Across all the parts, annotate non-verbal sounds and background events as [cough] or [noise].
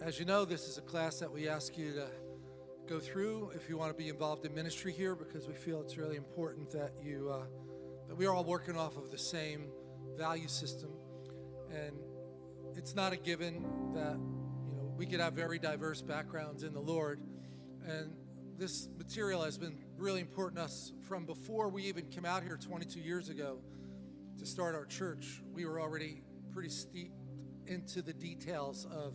as you know, this is a class that we ask you to go through if you want to be involved in ministry here because we feel it's really important that you uh, that we are all working off of the same value system. And it's not a given that you know we could have very diverse backgrounds in the Lord. And this material has been really important to us from before we even came out here 22 years ago to start our church. We were already pretty steep into the details of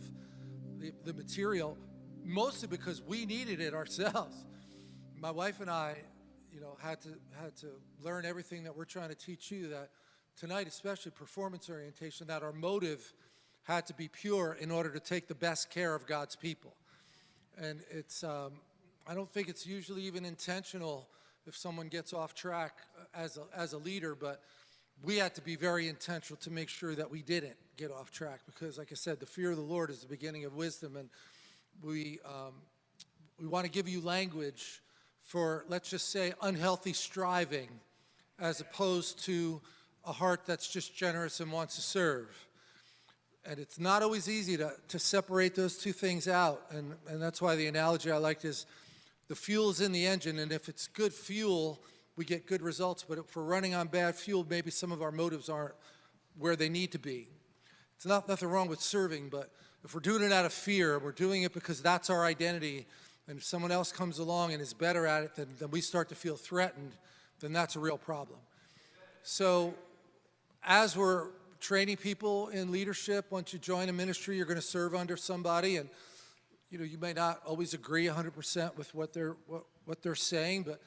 the, the material mostly because we needed it ourselves. My wife and I, you know, had to had to learn everything that we're trying to teach you. That tonight, especially performance orientation, that our motive had to be pure in order to take the best care of God's people. And it's, um, I don't think it's usually even intentional if someone gets off track as a, as a leader, but we had to be very intentional to make sure that we didn't get off track because, like I said, the fear of the Lord is the beginning of wisdom. And we, um, we want to give you language for, let's just say, unhealthy striving as opposed to a heart that's just generous and wants to serve. And it's not always easy to, to separate those two things out. And, and that's why the analogy I liked is the fuel is in the engine, and if it's good fuel, we get good results. But if we're running on bad fuel, maybe some of our motives aren't where they need to be. It's not nothing wrong with serving, but if we're doing it out of fear, we're doing it because that's our identity, and if someone else comes along and is better at it, then, then we start to feel threatened, then that's a real problem. So as we're training people in leadership, once you join a ministry, you're going to serve under somebody, and you know you may not always agree 100% with what they're what, what they're saying, but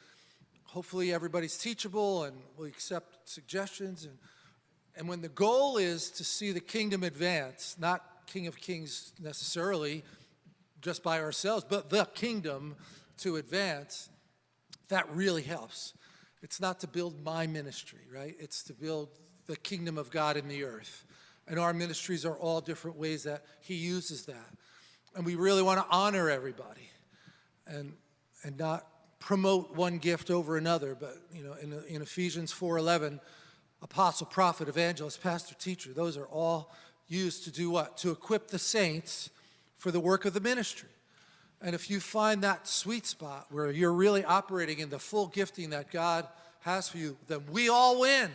hopefully everybody's teachable and will accept suggestions. And, and when the goal is to see the kingdom advance, not King of Kings necessarily, just by ourselves, but the kingdom to advance, that really helps. It's not to build my ministry, right? It's to build the kingdom of God in the earth. And our ministries are all different ways that he uses that. And we really want to honor everybody and, and not promote one gift over another. But, you know, in, in Ephesians 4.11, apostle, prophet, evangelist, pastor, teacher, those are all used to do what? To equip the saints for the work of the ministry. And if you find that sweet spot where you're really operating in the full gifting that God has for you, then we all win.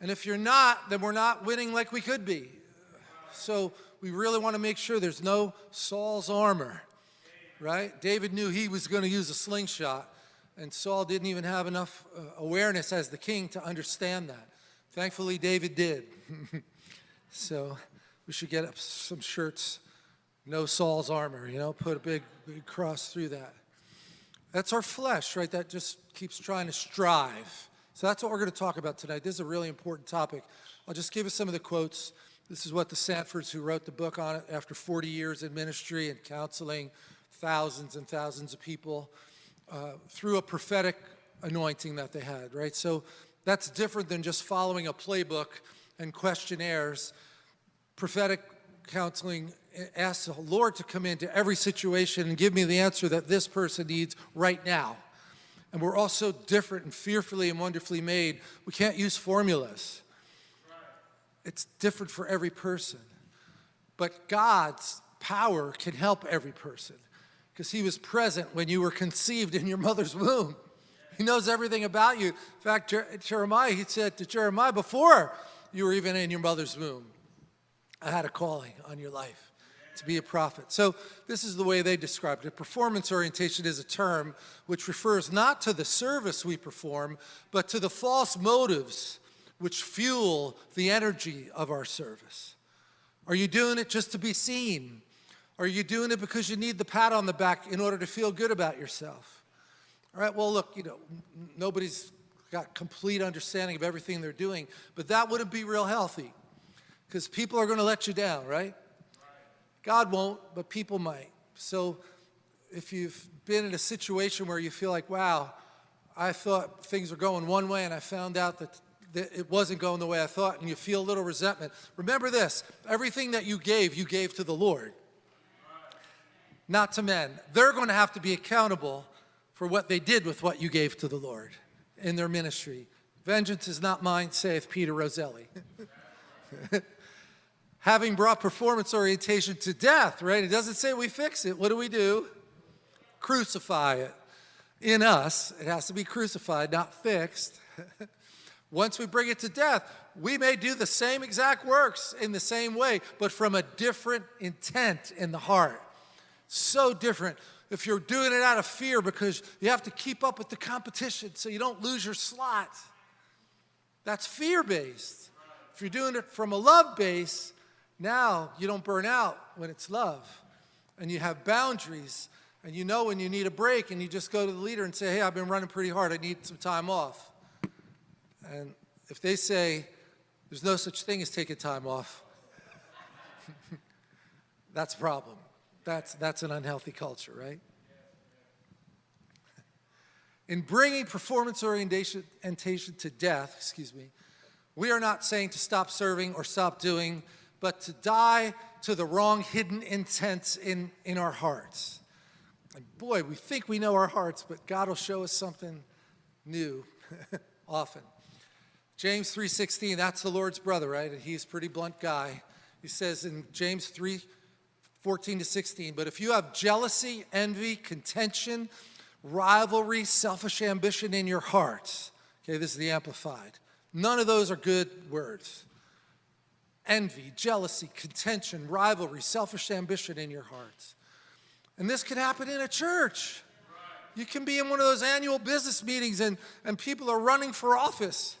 And if you're not, then we're not winning like we could be. So we really want to make sure there's no Saul's armor, right? David knew he was going to use a slingshot, and Saul didn't even have enough uh, awareness as the king to understand that. Thankfully, David did. [laughs] So we should get up some shirts, no Saul's armor, you know, put a big, big cross through that. That's our flesh, right? That just keeps trying to strive. So that's what we're going to talk about tonight. This is a really important topic. I'll just give us some of the quotes. This is what the Sandfords, who wrote the book on it after 40 years in ministry and counseling thousands and thousands of people uh, through a prophetic anointing that they had, right? So that's different than just following a playbook and questionnaires, prophetic counseling asks the Lord to come into every situation and give me the answer that this person needs right now. And we're all so different and fearfully and wonderfully made. We can't use formulas. It's different for every person. But God's power can help every person because he was present when you were conceived in your mother's womb. He knows everything about you. In fact, Jeremiah, he said to Jeremiah, before you were even in your mother's womb. I had a calling on your life to be a prophet. So this is the way they described it. Performance orientation is a term which refers not to the service we perform, but to the false motives which fuel the energy of our service. Are you doing it just to be seen? Are you doing it because you need the pat on the back in order to feel good about yourself? All right, well, look, you know, nobody's got complete understanding of everything they're doing, but that wouldn't be real healthy because people are going to let you down, right? God won't, but people might. So if you've been in a situation where you feel like, wow, I thought things were going one way and I found out that, that it wasn't going the way I thought and you feel a little resentment, remember this, everything that you gave, you gave to the Lord, not to men. They're going to have to be accountable for what they did with what you gave to the Lord in their ministry. Vengeance is not mine, saith Peter Roselli. [laughs] Having brought performance orientation to death, right? It doesn't say we fix it. What do we do? Crucify it. In us, it has to be crucified, not fixed. [laughs] Once we bring it to death, we may do the same exact works in the same way, but from a different intent in the heart. So different. If you're doing it out of fear because you have to keep up with the competition so you don't lose your slot, that's fear-based. If you're doing it from a love base, now you don't burn out when it's love. And you have boundaries, and you know when you need a break, and you just go to the leader and say, hey, I've been running pretty hard, I need some time off. And if they say, there's no such thing as taking time off, [laughs] that's a problem. That's, that's an unhealthy culture, right? [laughs] In bringing performance orientation to death, excuse me, we are not saying to stop serving or stop doing, but to die to the wrong hidden intents in, in our hearts. And boy, we think we know our hearts, but God will show us something new [laughs] often. James 3.16, that's the Lord's brother, right? And he's a pretty blunt guy. He says in James 3, 14 to 16, but if you have jealousy, envy, contention, rivalry, selfish ambition in your heart, okay, this is the Amplified. None of those are good words. Envy, jealousy, contention, rivalry, selfish ambition in your hearts. And this could happen in a church. You can be in one of those annual business meetings and, and people are running for office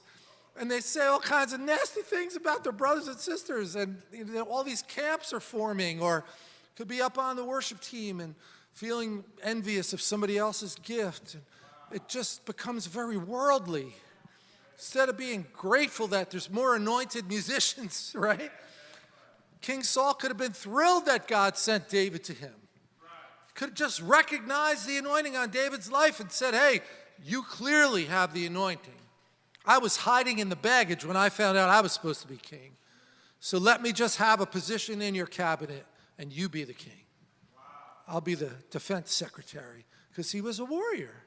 and they say all kinds of nasty things about their brothers and sisters and you know, all these camps are forming or could be up on the worship team and feeling envious of somebody else's gift. and It just becomes very worldly. Instead of being grateful that there's more anointed musicians, [laughs] right? King Saul could have been thrilled that God sent David to him. Could have just recognized the anointing on David's life and said, hey, you clearly have the anointing. I was hiding in the baggage when I found out I was supposed to be king. So let me just have a position in your cabinet and you be the king. I'll be the defense secretary because he was a warrior.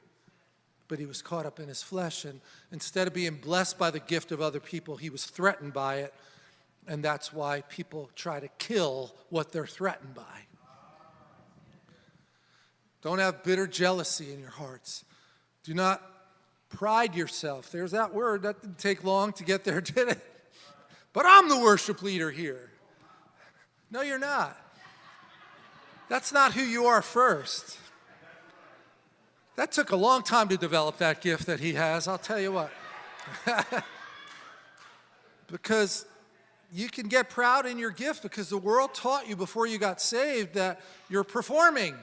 But he was caught up in his flesh and instead of being blessed by the gift of other people, he was threatened by it. And that's why people try to kill what they're threatened by. Don't have bitter jealousy in your hearts. Do not pride yourself. There's that word. That didn't take long to get there, [laughs] did it? But I'm the worship leader here. No, you're not. That's not who you are first. That took a long time to develop that gift that he has, I'll tell you what. [laughs] because you can get proud in your gift because the world taught you before you got saved that you're performing.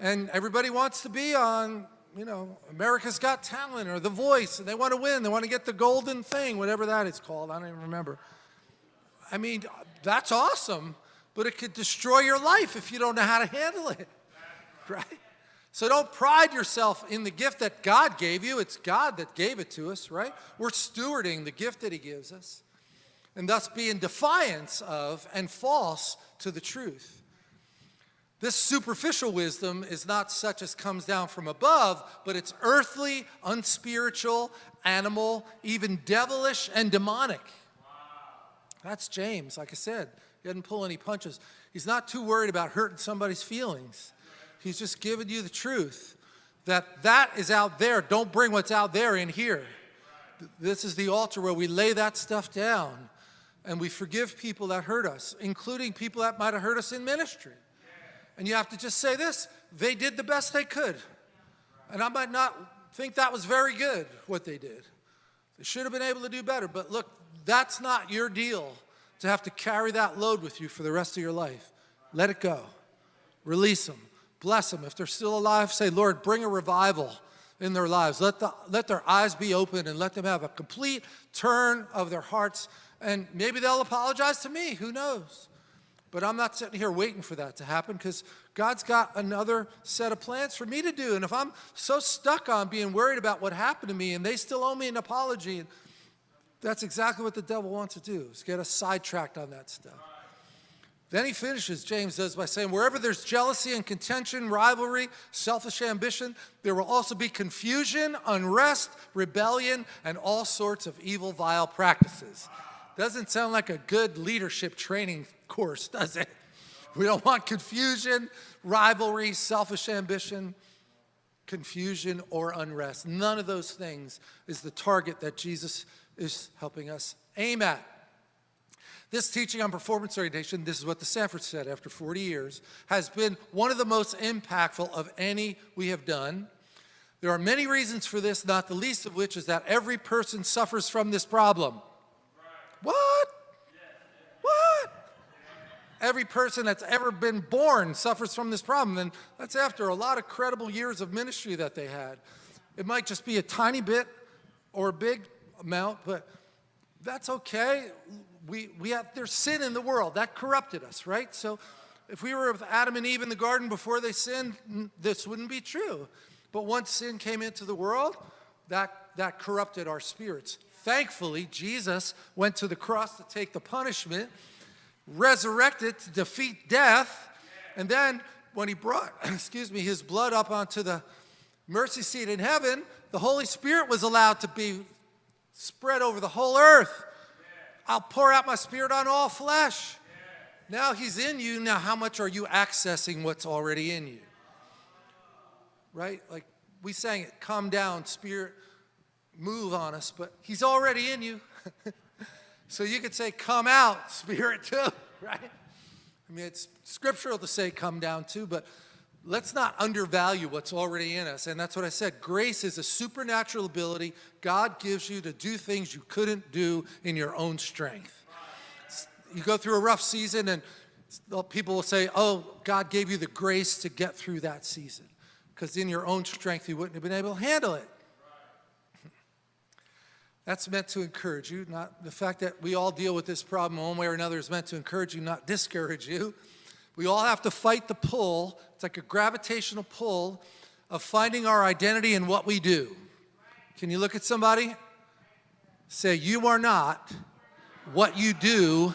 And everybody wants to be on, you know, America's Got Talent or The Voice, and they want to win. They want to get the golden thing, whatever that is called. I don't even remember. I mean, that's awesome but it could destroy your life if you don't know how to handle it, [laughs] right? So don't pride yourself in the gift that God gave you. It's God that gave it to us, right? We're stewarding the gift that he gives us and thus be in defiance of and false to the truth. This superficial wisdom is not such as comes down from above, but it's earthly, unspiritual, animal, even devilish and demonic. That's James, like I said. Doesn't pull any punches. He's not too worried about hurting somebody's feelings. He's just giving you the truth that that is out there. Don't bring what's out there in here. This is the altar where we lay that stuff down and we forgive people that hurt us, including people that might have hurt us in ministry. And you have to just say this, they did the best they could. And I might not think that was very good, what they did. They should have been able to do better, but look, that's not your deal to have to carry that load with you for the rest of your life. Let it go. Release them. Bless them. If they're still alive, say, Lord, bring a revival in their lives. Let, the, let their eyes be open and let them have a complete turn of their hearts. And maybe they'll apologize to me. Who knows? But I'm not sitting here waiting for that to happen because God's got another set of plans for me to do. And if I'm so stuck on being worried about what happened to me and they still owe me an apology, that's exactly what the devil wants to do, is get us sidetracked on that stuff. Then he finishes, James does, by saying, wherever there's jealousy and contention, rivalry, selfish ambition, there will also be confusion, unrest, rebellion, and all sorts of evil, vile practices. Doesn't sound like a good leadership training course, does it? We don't want confusion, rivalry, selfish ambition, confusion, or unrest. None of those things is the target that Jesus is helping us aim at. This teaching on performance orientation, this is what the Sandford said after 40 years, has been one of the most impactful of any we have done. There are many reasons for this, not the least of which is that every person suffers from this problem. What? What? Every person that's ever been born suffers from this problem, and that's after a lot of credible years of ministry that they had. It might just be a tiny bit or a big amount, but that's okay we, we have, there's sin in the world. That corrupted us, right? So if we were with Adam and Eve in the garden before they sinned, this wouldn't be true. But once sin came into the world, that, that corrupted our spirits. Thankfully, Jesus went to the cross to take the punishment, resurrected to defeat death, and then when he brought, [clears throat] excuse me, his blood up onto the mercy seat in heaven, the Holy Spirit was allowed to be spread over the whole earth. I'll pour out my spirit on all flesh. Now he's in you. Now, how much are you accessing what's already in you? Right? Like we sang it, come down, spirit, move on us, but he's already in you. [laughs] so you could say, come out, [laughs] spirit, too, [laughs] right? I mean, it's scriptural to say come down too, but let's not undervalue what's already in us. And that's what I said. Grace is a supernatural ability God gives you to do things you couldn't do in your own strength. You go through a rough season and people will say, oh, God gave you the grace to get through that season. Because in your own strength, you wouldn't have been able to handle it. That's meant to encourage you, not the fact that we all deal with this problem one way or another is meant to encourage you, not discourage you. We all have to fight the pull. It's like a gravitational pull of finding our identity in what we do. Can you look at somebody? Say, you are not what you do.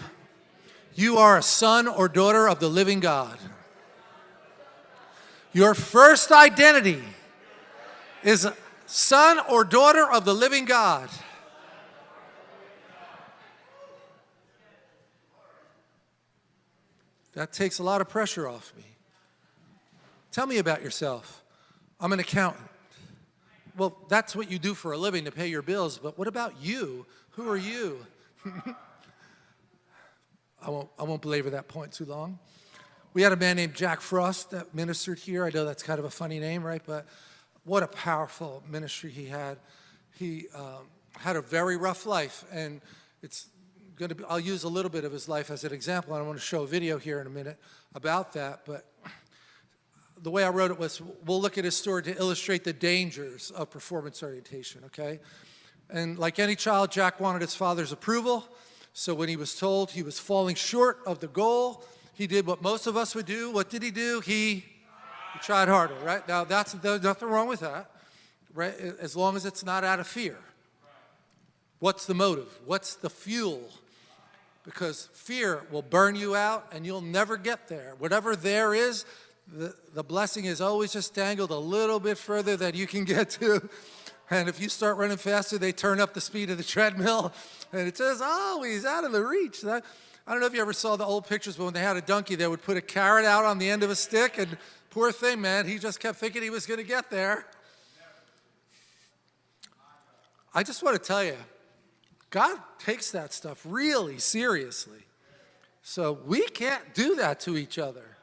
You are a son or daughter of the living God. Your first identity is son or daughter of the living God. That takes a lot of pressure off me. Tell me about yourself. I'm an accountant. Well, that's what you do for a living to pay your bills, but what about you? Who are you? [laughs] I, won't, I won't belabor that point too long. We had a man named Jack Frost that ministered here. I know that's kind of a funny name, right? But what a powerful ministry he had. He um, had a very rough life, and it's going to be, I'll use a little bit of his life as an example. I want to show a video here in a minute about that, but the way I wrote it was, we'll look at his story to illustrate the dangers of performance orientation, okay? And like any child, Jack wanted his father's approval, so when he was told he was falling short of the goal, he did what most of us would do. What did he do? He, he tried harder, right? Now, that's, there's nothing wrong with that, right? As long as it's not out of fear. What's the motive? What's the fuel? Because fear will burn you out and you'll never get there. Whatever there is, the, the blessing is always just dangled a little bit further than you can [laughs] get to. And if you start running faster, they turn up the speed of the treadmill [laughs] and it says, oh, he's out of the reach. That, I don't know if you ever saw the old pictures, but when they had a donkey, they would put a carrot out on the end of a stick and poor thing, man, he just kept thinking he was gonna get there. I just want to tell you, God takes that stuff really seriously. So we can't do that to each other.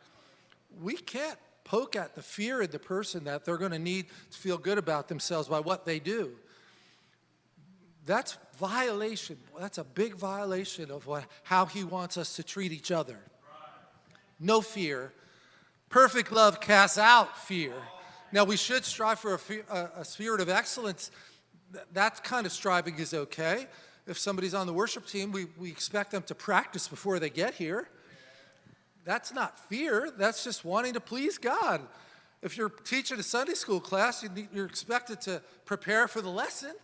We can't poke at the fear in the person that they're going to need to feel good about themselves by what they do. That's violation. That's a big violation of what, how he wants us to treat each other. No fear. Perfect love casts out fear. Now, we should strive for a, fear, a, a spirit of excellence. That kind of striving is okay if somebody's on the worship team, we, we expect them to practice before they get here. That's not fear, that's just wanting to please God. If you're teaching a Sunday school class, you're expected to prepare for the lesson,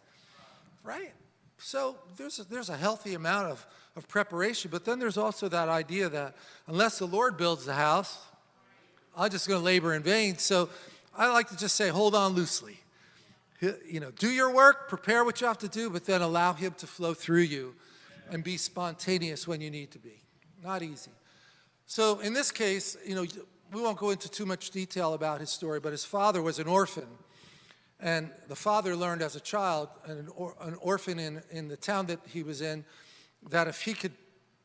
right? So there's a, there's a healthy amount of, of preparation, but then there's also that idea that unless the Lord builds the house, I'm just going to labor in vain. So I like to just say, hold on loosely you know, do your work, prepare what you have to do, but then allow him to flow through you. and be spontaneous when you need to be. Not easy. So in this case, you know, we won't go into too much detail about his story, but his father was an orphan. And the father learned as a child, an, or, an orphan in, in the town that he was in, that if he could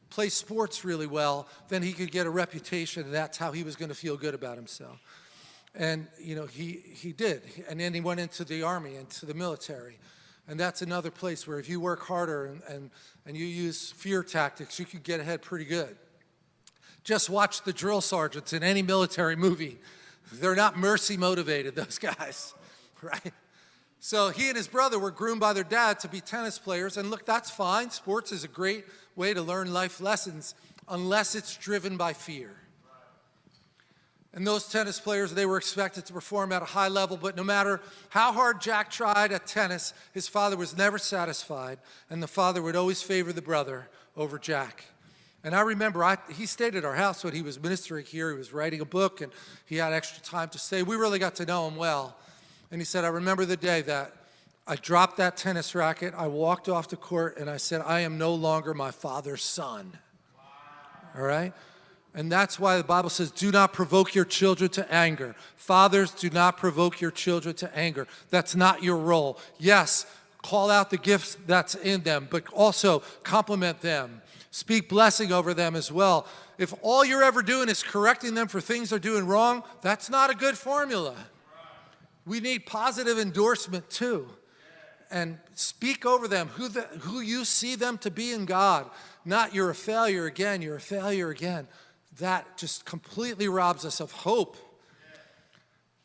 play sports really well, then he could get a reputation, and that's how he was going to feel good about himself. And, you know, he, he did. And then he went into the army, into the military. And that's another place where if you work harder and, and, and you use fear tactics, you could get ahead pretty good. Just watch the drill sergeants in any military movie. They're not mercy motivated, [laughs] those guys, [laughs] right? So he and his brother were groomed by their dad to be tennis players. And look, that's fine. Sports is a great way to learn life lessons unless it's driven by fear. And those tennis players, they were expected to perform at a high level, but no matter how hard Jack tried at tennis, his father was never satisfied, and the father would always favor the brother over Jack. And I remember I, he stayed at our house when he was ministering here. He was writing a book and he had extra time to stay. We really got to know him well. And he said, I remember the day that I dropped that tennis racket, I walked off the court, and I said, I am no longer my father's son. All right? And that's why the Bible says, do not provoke your children to anger. Fathers, do not provoke your children to anger. That's not your role. Yes, call out the gifts that's in them, but also compliment them Speak blessing over them as well. If all you're ever doing is correcting them for things they're doing wrong, that's not a good formula. We need positive endorsement too. And speak over them who, the, who you see them to be in God. Not you're a failure again, you're a failure again. That just completely robs us of hope.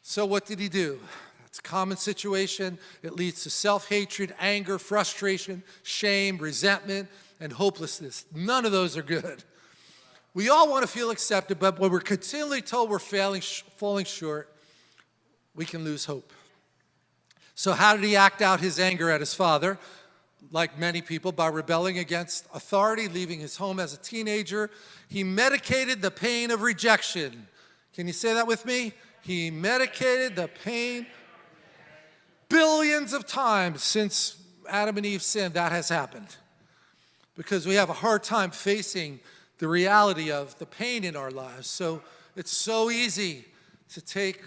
So what did he do? It's a common situation. It leads to self-hatred, anger, frustration, shame, resentment, and hopelessness. None of those are good. We all want to feel accepted, but when we're continually told we're failing, falling short, we can lose hope. So how did he act out his anger at his father? Like many people, by rebelling against authority, leaving his home as a teenager. He medicated the pain of rejection. Can you say that with me? He medicated the pain. Billions of times since Adam and Eve sinned, that has happened because we have a hard time facing the reality of the pain in our lives. So it's so easy to take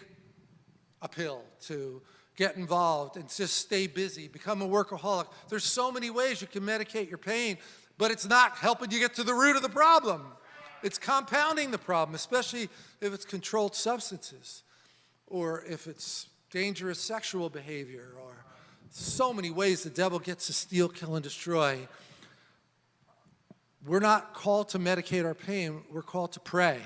a pill, to get involved and just stay busy, become a workaholic. There's so many ways you can medicate your pain, but it's not helping you get to the root of the problem. It's compounding the problem, especially if it's controlled substances or if it's dangerous sexual behavior or so many ways the devil gets to steal, kill, and destroy. We're not called to medicate our pain, we're called to pray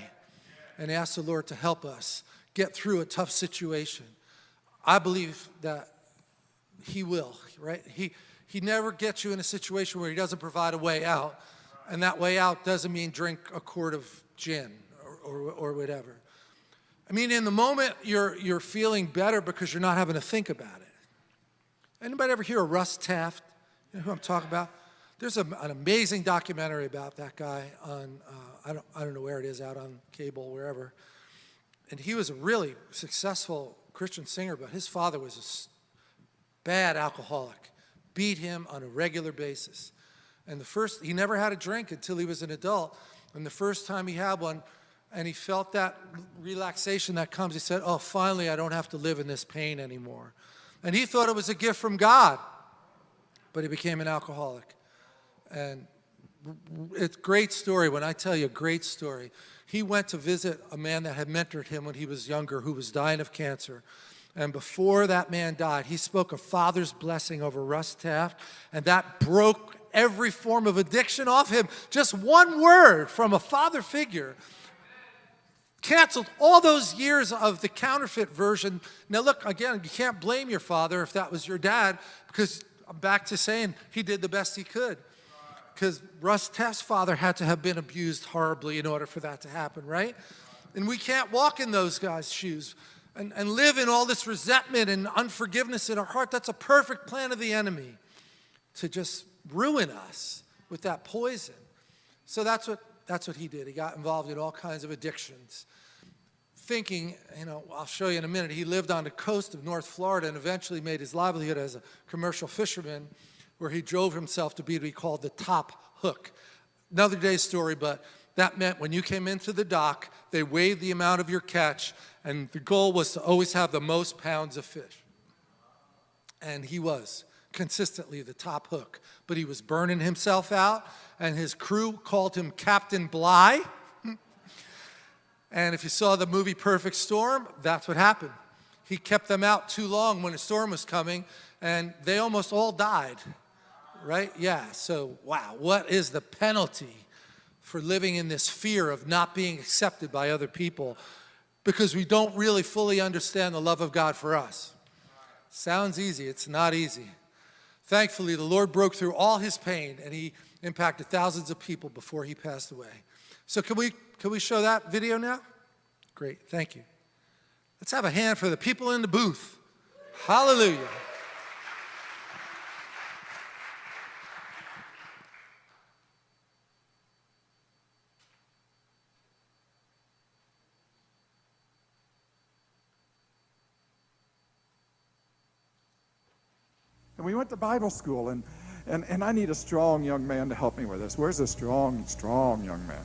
and ask the Lord to help us get through a tough situation. I believe that he will, right? He, he never gets you in a situation where he doesn't provide a way out. And that way out doesn't mean drink a quart of gin or, or, or whatever. I mean, in the moment, you're, you're feeling better because you're not having to think about it. Anybody ever hear of Russ Taff? You know who I'm talking about? There's a, an amazing documentary about that guy on, uh, I, don't, I don't know where it is, out on cable, wherever. And he was a really successful Christian singer, but his father was a bad alcoholic, beat him on a regular basis. And the first, he never had a drink until he was an adult. And the first time he had one, and he felt that relaxation that comes, he said, oh, finally, I don't have to live in this pain anymore. And he thought it was a gift from God, but he became an alcoholic. And it's a great story when I tell you a great story. He went to visit a man that had mentored him when he was younger who was dying of cancer. And before that man died, he spoke a father's blessing over Russ Taff, and that broke every form of addiction off him. Just one word from a father figure canceled all those years of the counterfeit version. Now look, again, you can't blame your father if that was your dad, because I'm back to saying he did the best he could because Russ Taff's father had to have been abused horribly in order for that to happen, right? And we can't walk in those guys' shoes and, and live in all this resentment and unforgiveness in our heart. That's a perfect plan of the enemy to just ruin us with that poison. So that's what, that's what he did. He got involved in all kinds of addictions. Thinking, you know, I'll show you in a minute, he lived on the coast of North Florida and eventually made his livelihood as a commercial fisherman where he drove himself to be called the top hook. Another day's story, but that meant when you came into the dock, they weighed the amount of your catch, and the goal was to always have the most pounds of fish. And he was consistently the top hook, but he was burning himself out, and his crew called him Captain Bligh. [laughs] and if you saw the movie Perfect Storm, that's what happened. He kept them out too long when a storm was coming, and they almost all died, right? Yeah, so wow, what is the penalty for living in this fear of not being accepted by other people because we don't really fully understand the love of God for us? Sounds easy, it's not easy. Thankfully, the Lord broke through all his pain and he impacted thousands of people before he passed away. So can we, can we show that video now? Great, thank you. Let's have a hand for the people in the booth. Hallelujah. And we went to Bible school, and, and, and I need a strong young man to help me with this. Where's a strong, strong young man?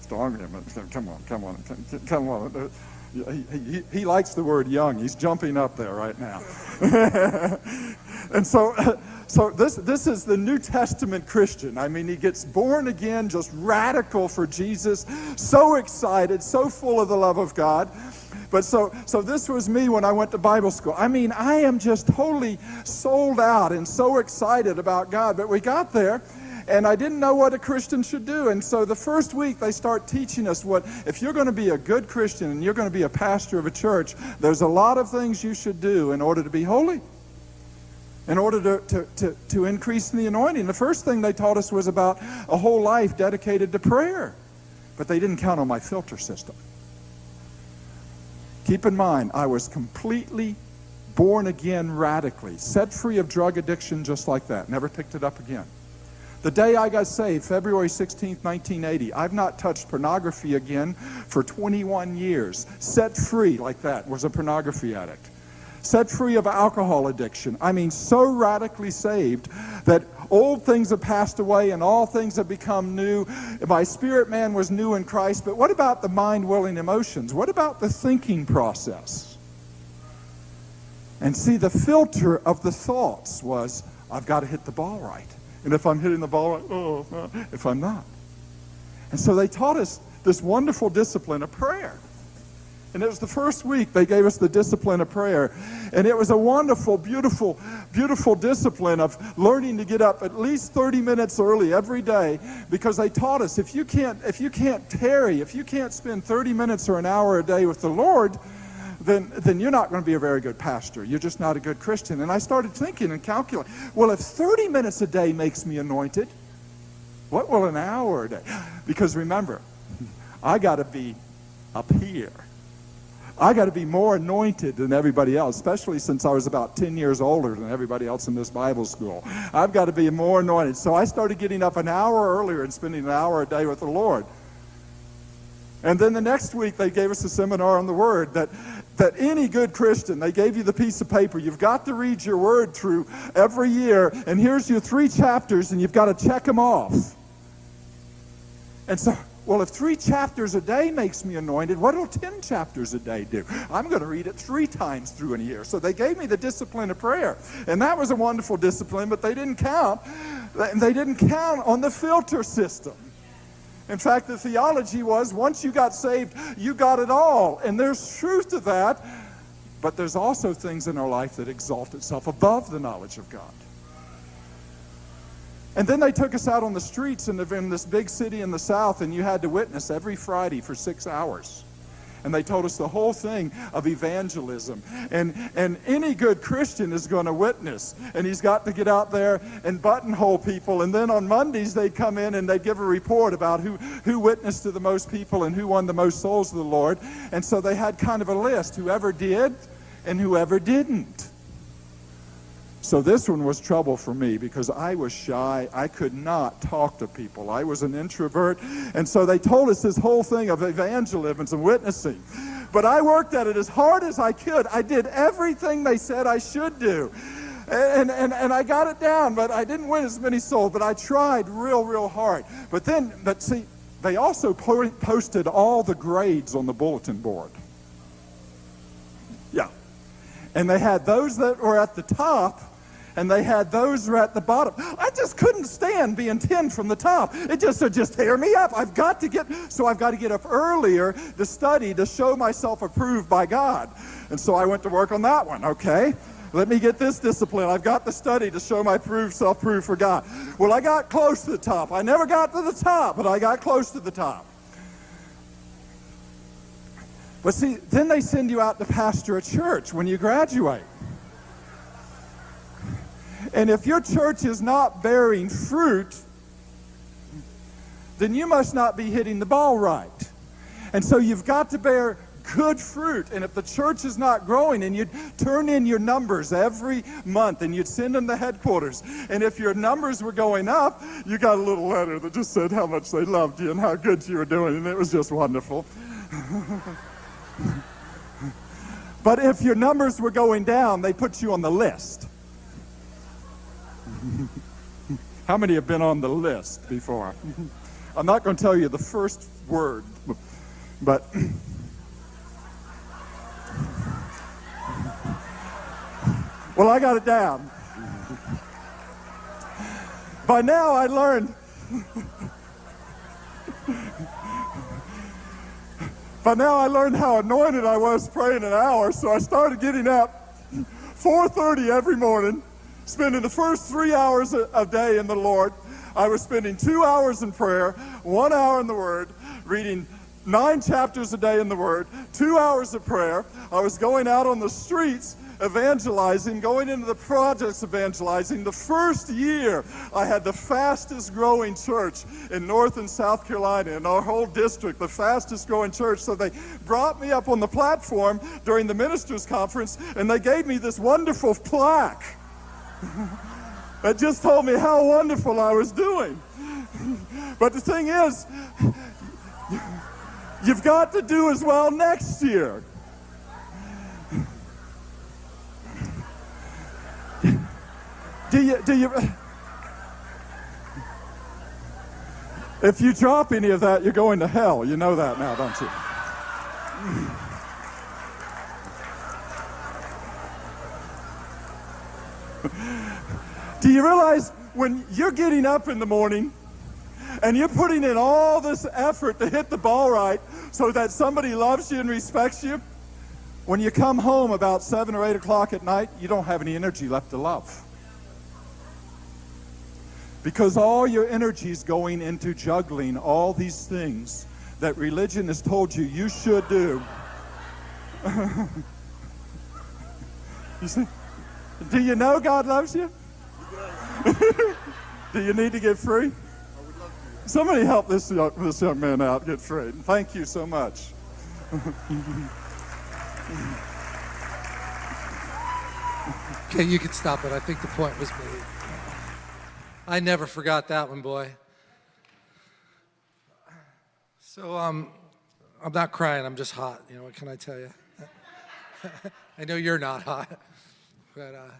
Strong young man. Come on, come on, come on. Uh, he, he, he likes the word young. He's jumping up there right now. [laughs] and so, [laughs] so this, this is the New Testament Christian. I mean, he gets born again, just radical for Jesus, so excited, so full of the love of God. But so, so this was me when I went to Bible school. I mean, I am just totally sold out and so excited about God. But we got there, and I didn't know what a Christian should do. And so the first week they start teaching us what, if you're going to be a good Christian and you're going to be a pastor of a church, there's a lot of things you should do in order to be holy. In order to, to, to, to increase in the anointing. The first thing they taught us was about a whole life dedicated to prayer. But they didn't count on my filter system. Keep in mind, I was completely born again radically, set free of drug addiction just like that. Never picked it up again. The day I got saved, February 16, 1980, I've not touched pornography again for 21 years. Set free like that, was a pornography addict. Set free of alcohol addiction. I mean, so radically saved that Old things have passed away and all things have become new. My spirit man was new in Christ. But what about the mind, will, and emotions? What about the thinking process? And see, the filter of the thoughts was, I've got to hit the ball right. And if I'm hitting the ball right, oh, if I'm not. And so they taught us this wonderful discipline of prayer. And it was the first week they gave us the discipline of prayer. And it was a wonderful, beautiful, beautiful discipline of learning to get up at least 30 minutes early every day because they taught us if you can't, if you can't tarry, if you can't spend 30 minutes or an hour a day with the Lord, then, then you're not going to be a very good pastor. You're just not a good Christian. And I started thinking and calculating, well, if 30 minutes a day makes me anointed, what will an hour a day? Because remember, [laughs] I got to be up here. I got to be more anointed than everybody else, especially since I was about 10 years older than everybody else in this Bible school. I've got to be more anointed. So I started getting up an hour earlier and spending an hour a day with the Lord. And then the next week they gave us a seminar on the Word that, that any good Christian, they gave you the piece of paper. You've got to read your Word through every year, and here's your three chapters, and you've got to check them off. And so well, if three chapters a day makes me anointed, what will 10 chapters a day do? I'm going to read it three times through in a year. So they gave me the discipline of prayer. And that was a wonderful discipline, but they didn't count. They didn't count on the filter system. In fact, the theology was once you got saved, you got it all. And there's truth to that. But there's also things in our life that exalt itself above the knowledge of God. And then they took us out on the streets in, the, in this big city in the South, and you had to witness every Friday for six hours and they told us the whole thing of evangelism. And, and any good Christian is going to witness, and he's got to get out there and buttonhole people. And then on Mondays, they'd come in and they'd give a report about who, who witnessed to the most people and who won the most souls to the Lord. And so they had kind of a list whoever did and whoever didn't. So this one was trouble for me because I was shy. I could not talk to people. I was an introvert. And so they told us this whole thing of evangelism and witnessing. But I worked at it as hard as I could. I did everything they said I should do. And, and, and I got it down, but I didn't win as many souls, but I tried real, real hard. But then, but see, they also po posted all the grades on the bulletin board. Yeah. And they had those that were at the top, and they had those were at the bottom. I just couldn't stand being 10 from the top. It just said, just tear me up. I've got to get, so I've got to get up earlier to study to show myself approved by God. And so I went to work on that one, okay? Let me get this discipline. I've got the study to show my proof, self-proof for God. Well, I got close to the top. I never got to the top, but I got close to the top. But see, then they send you out to pastor a church when you graduate. And if your church is not bearing fruit, then you must not be hitting the ball right. And so you've got to bear good fruit. And if the church is not growing and you'd turn in your numbers every month and you'd send them to headquarters. And if your numbers were going up, you got a little letter that just said how much they loved you and how good you were doing. And it was just wonderful. [laughs] but if your numbers were going down, they put you on the list. [laughs] How many have been on the list before? [laughs] I'm not going to tell you the first word, but [laughs] well, I got it down. By now, I learned. By now, I learned how anointed I was praying an hour, so I started getting up 4:30 every morning spending the first three hours a day in the Lord. I was spending two hours in prayer, one hour in the Word, reading nine chapters a day in the Word, two hours of prayer. I was going out on the streets evangelizing, going into the projects evangelizing. The first year, I had the fastest growing church in North and South Carolina, in our whole district, the fastest growing church. So they brought me up on the platform during the ministers' conference, and they gave me this wonderful plaque that just told me how wonderful I was doing. But the thing is, you've got to do as well next year. Do you, do you, if you drop any of that, you're going to hell. You know that now, don't you? You realize when you're getting up in the morning and you're putting in all this effort to hit the ball right so that somebody loves you and respects you, when you come home about 7 or 8 o'clock at night, you don't have any energy left to love. Because all your energy is going into juggling all these things that religion has told you you should do. [laughs] you see? Do you know God loves you? [laughs] Do you need to get free? Somebody help this young, this young man out get free. Thank you so much. [laughs] okay, you can stop it. I think the point was made. I never forgot that one, boy. So um, I'm not crying. I'm just hot. You know what can I tell you? [laughs] I know you're not hot, but uh,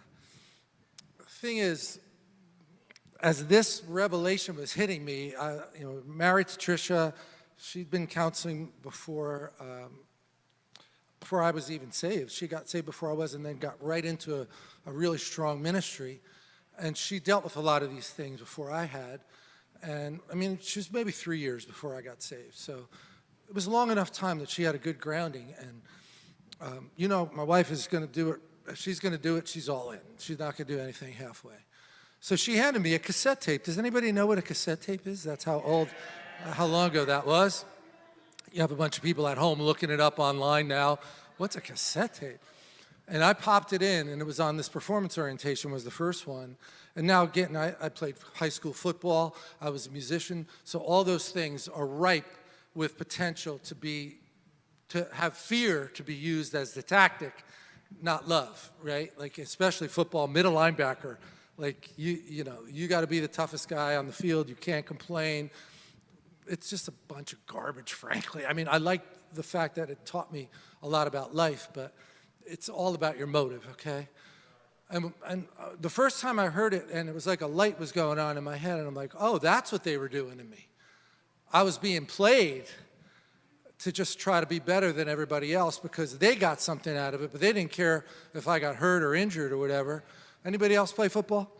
thing is, as this revelation was hitting me, I, you know, married to Tricia, she'd been counseling before, um, before I was even saved. She got saved before I was and then got right into a, a really strong ministry. And she dealt with a lot of these things before I had. And I mean, she was maybe three years before I got saved. So it was long enough time that she had a good grounding. And, um, you know, my wife is going to do it. If she's going to do it, she's all in. She's not going to do anything halfway. So she handed me a cassette tape. Does anybody know what a cassette tape is? That's how old, uh, how long ago that was. You have a bunch of people at home looking it up online now. What's a cassette tape? And I popped it in, and it was on this performance orientation was the first one. And now again, I, I played high school football. I was a musician. So all those things are ripe with potential to be, to have fear to be used as the tactic, not love, right? Like especially football, middle linebacker, like, you, you know, you got to be the toughest guy on the field. You can't complain. It's just a bunch of garbage, [laughs] frankly. I mean, I like the fact that it taught me a lot about life, but it's all about your motive, okay? And, and uh, the first time I heard it, and it was like a light was going on in my head, and I'm like, oh, that's what they were doing to me. I was being played to just try to be better than everybody else because they got something out of it, but they didn't care if I got hurt or injured or whatever. Anybody else play football?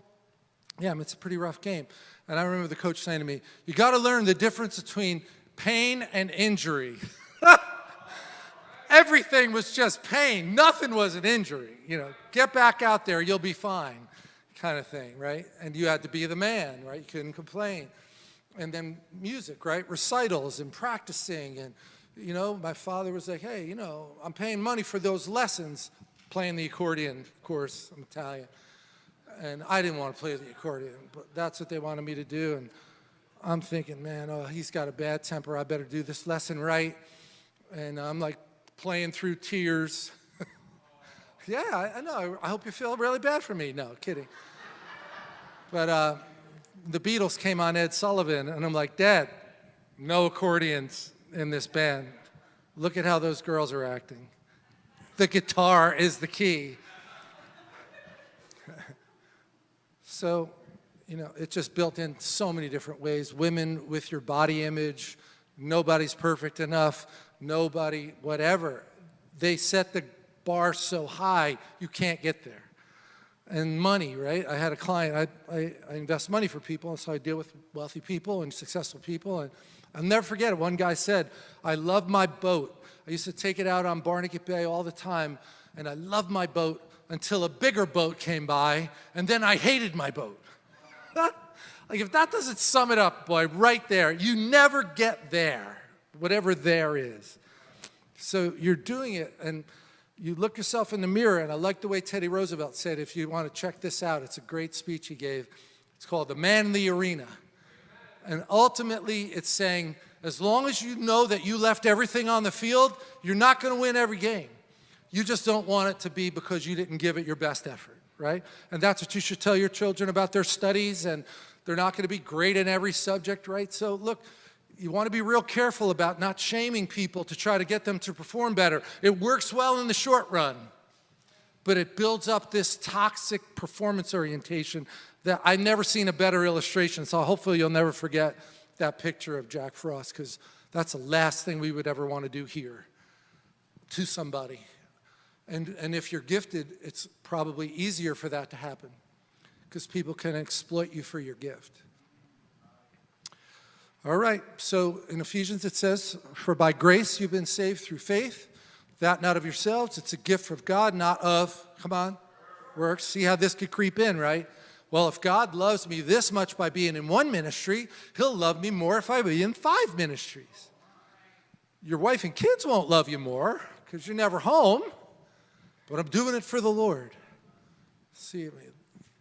Yeah, it's a pretty rough game. And I remember the coach saying to me, you got to learn the difference between pain and injury. [laughs] Everything was just pain. Nothing was an injury. You know, get back out there, you'll be fine, kind of thing, right? And you had to be the man, right? You couldn't complain. And then music, right? Recitals and practicing. And, you know, my father was like, hey, you know, I'm paying money for those lessons, playing the accordion, of course, I'm Italian. And I didn't want to play the accordion, but that's what they wanted me to do. And I'm thinking, man, oh, he's got a bad temper. I better do this lesson right. And I'm like playing through tears. [laughs] yeah, I, I, know. I hope you feel really bad for me. No, kidding. but uh, the Beatles came on Ed Sullivan, and I'm like, Dad, no accordions in this band. Look at how those girls are acting. The guitar is the key. So, you know, it's just built in so many different ways. Women with your body image, nobody's perfect enough, nobody, whatever. They set the bar so high, you can't get there. And money, right? I had a client, I, I, I invest money for people, and so I deal with wealthy people and successful people. And I'll never forget it. One guy said, I love my boat. I used to take it out on Barnegat Bay all the time, and I love my boat until a bigger boat came by, and then I hated my boat. [laughs] like if that doesn't sum it up, boy, right there, you never get there whatever there is. So you're doing it, and you look yourself in the mirror, and I like the way Teddy Roosevelt said, if you want to check this out, it's a great speech he gave. It's called The Man in the Arena. And ultimately, it's saying, as long as you know that you left everything on the field, you're not going to win every game. You just don't want it to be because you didn't give it your best effort, right? And that's what you should tell your children about their studies, and they're not going to be great in every subject, right? So look, you want to be real careful about not shaming people to try to get them to perform better. It works well in the short run, but it builds up this toxic performance orientation that I've never seen a better illustration. So hopefully you'll never forget that picture of Jack Frost because that's the last thing we would ever want to do here to somebody. And, and if you're gifted, it's probably easier for that to happen because people can exploit you for your gift. All right, so in Ephesians it says, For by grace you've been saved through faith, that not of yourselves, it's a gift of God, not of, come on, works. See how this could creep in, right? Well, if God loves me this much by being in one ministry, he'll love me more if I be in five ministries. Your wife and kids won't love you more because you're never home, but I'm doing it for the Lord. See,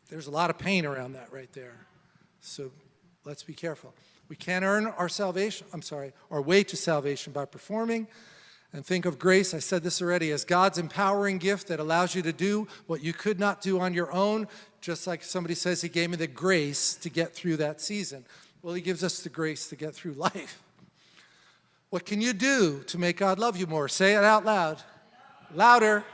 there's a lot of pain around that right there. So let's be careful. We can't earn our salvation, I'm sorry, our way to salvation by performing. And think of grace, I said this already, as God's empowering gift that allows you to do what you could not do on your own, just like somebody says he gave me the grace to get through that season. Well, he gives us the grace to get through [laughs] life. What can you do to make God love you more? Say it out loud. Louder.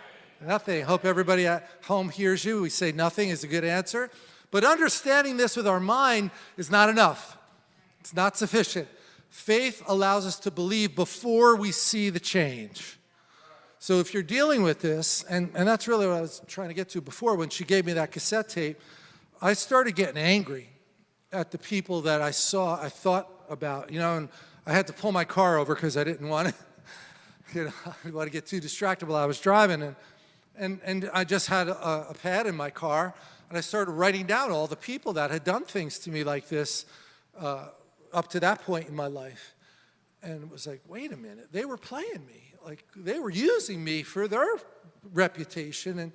Nothing. Hope everybody at home hears you. We say nothing is a good answer. But understanding this with our mind is not enough. It's not sufficient. Faith allows us to believe before we see the change. So if you're dealing with this, and, and that's really what I was trying to get to before when she gave me that cassette tape, I started getting angry at the people that I saw, I thought about, you know, and I had to pull my car over because I didn't want to, [laughs] you know, I didn't want to get too distracted while I was driving. And, and, and I just had a, a pad in my car, and I started writing down all the people that had done things to me like this uh, up to that point in my life. And it was like, wait a minute, they were playing me. Like they were using me for their reputation and,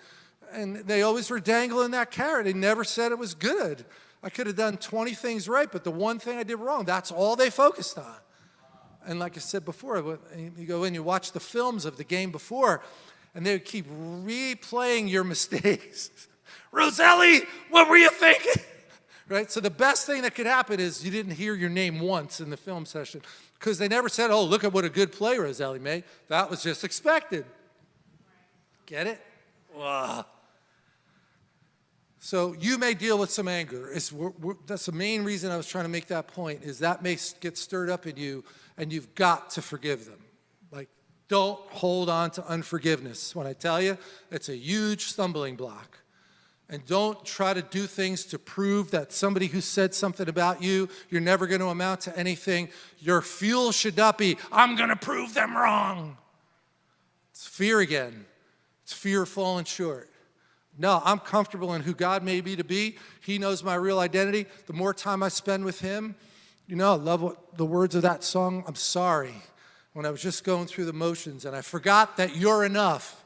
and they always were dangling that carrot. They never said it was good. I could have done 20 things right, but the one thing I did wrong, that's all they focused on. And like I said before, you go in, you watch the films of the game before, and they would keep replaying your [laughs] mistakes. Roselli, what were you thinking? right? So the best thing that could happen is you didn't hear your name once in the film session because they never said, oh, look at what a good play Roselli made. That was just expected. Get it? Ugh. So you may deal with some anger. It's, we're, we're, that's the main reason I was trying to make that point is that may get stirred up in you and you've got to forgive them. Don't hold on to unforgiveness. When I tell you, it's a huge stumbling block. And don't try to do things to prove that somebody who said something about you, you're never going to amount to anything. Your fuel should not be, I'm going to prove them wrong. It's fear again. It's fear of falling short. No, I'm comfortable in who God made me to be. He knows my real identity. The more time I spend with him, you know, I love what, the words of that song, I'm sorry, when I was just going through the motions and I forgot that you're enough,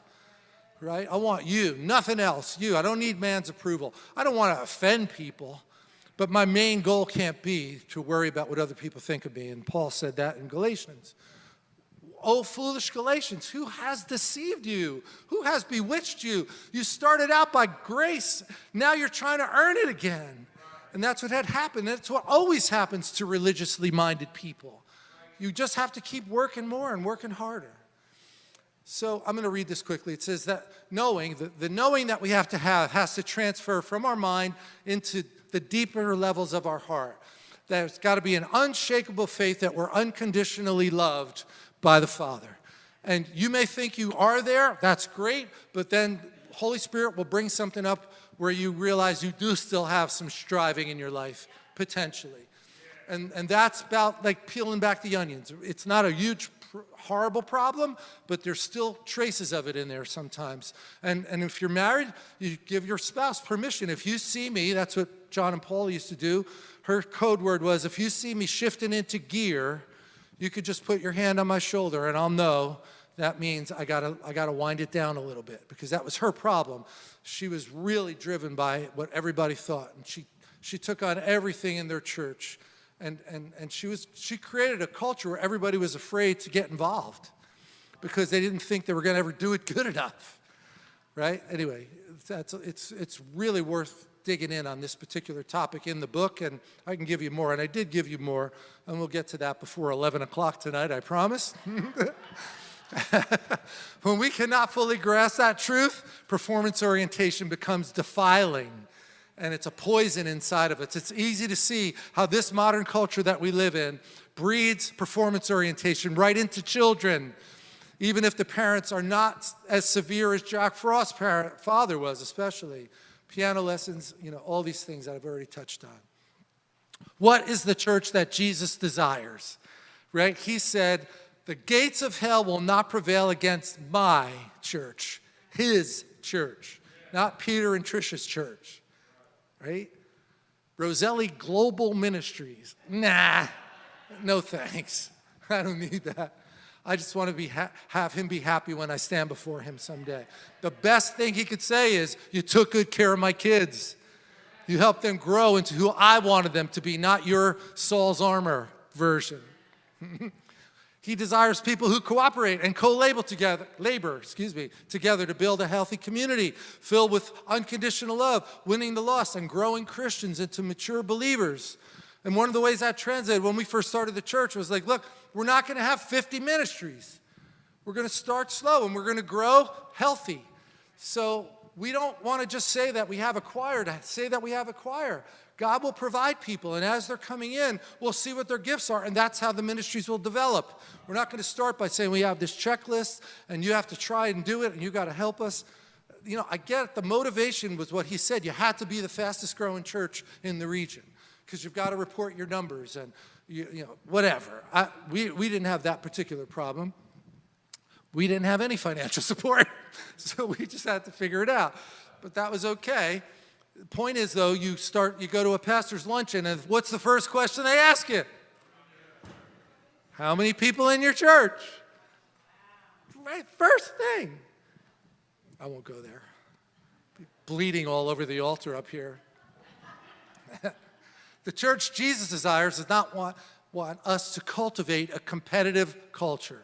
right? I want you, nothing else, you. I don't need man's approval. I don't want to offend people, but my main goal can't be to worry about what other people think of me. And Paul said that in Galatians. Oh, foolish Galatians, who has deceived you? Who has bewitched you? You started out by grace. Now you're trying to earn it again. And that's what had happened. That's what always happens to religiously minded people. You just have to keep working more and working harder. So I'm going to read this quickly. It says that knowing, the, the knowing that we have to have has to transfer from our mind into the deeper levels of our heart. There's got to be an unshakable faith that we're unconditionally loved by the Father. And you may think you are there, that's great, but then Holy Spirit will bring something up where you realize you do still have some striving in your life, potentially. And, and that's about like peeling back the onions. It's not a huge, horrible problem, but there's still traces of it in there sometimes. And, and if you're married, you give your spouse permission. If you see me, that's what John and Paula used to do. Her code word was, if you see me shifting into gear, you could just put your hand on my shoulder and I'll know that means I gotta, I gotta wind it down a little bit because that was her problem. She was really driven by what everybody thought and she, she took on everything in their church and, and, and she, was, she created a culture where everybody was afraid to get involved because they didn't think they were gonna ever do it good enough, right? Anyway, that's, it's, it's really worth digging in on this particular topic in the book, and I can give you more, and I did give you more, and we'll get to that before 11 o'clock tonight, I promise. [laughs] when we cannot fully grasp that truth, performance orientation becomes defiling and it's a poison inside of us. It's easy to see how this modern culture that we live in breeds performance orientation right into children, even if the parents are not as severe as Jack Frost's parent, father was especially piano lessons, you know, all these things that I've already touched on. What is the church that Jesus desires? Right? He said, the gates of hell will not prevail against my church, his church, not Peter and Trisha's church. Right? Roselli Global Ministries. Nah, no thanks. [laughs] I don't need that. I just want to be have him be happy when I stand before him someday. The best thing he could say is, you took good care of my kids. You helped them grow into who I wanted them to be, not your Saul's armor version. [laughs] he desires people who cooperate and co-labor together, labor, excuse me, together to build a healthy community filled with unconditional love, winning the lost and growing Christians into mature believers. And one of the ways that translated when we first started the church was like, look, we're not going to have 50 ministries. We're going to start slow and we're going to grow healthy. So we don't want to just say that we have a choir to say that we have a choir. God will provide people, and as they're coming in, we'll see what their gifts are, and that's how the ministries will develop. We're not going to start by saying we have this checklist, and you have to try and do it, and you got to help us. You know, I get it. The motivation was what he said. You had to be the fastest growing church in the region because you've got to report your numbers and you, you know, whatever. I, we, we didn't have that particular problem. We didn't have any financial [laughs] support, so we just had to figure it out. But that was okay. The point is, though, you start, you go to a pastor's luncheon, and what's the first question they ask you? How many people in your church? Right, first thing. I won't go there. Bleeding all over the altar up here. [laughs] The church Jesus desires does not want, want us to cultivate a competitive culture.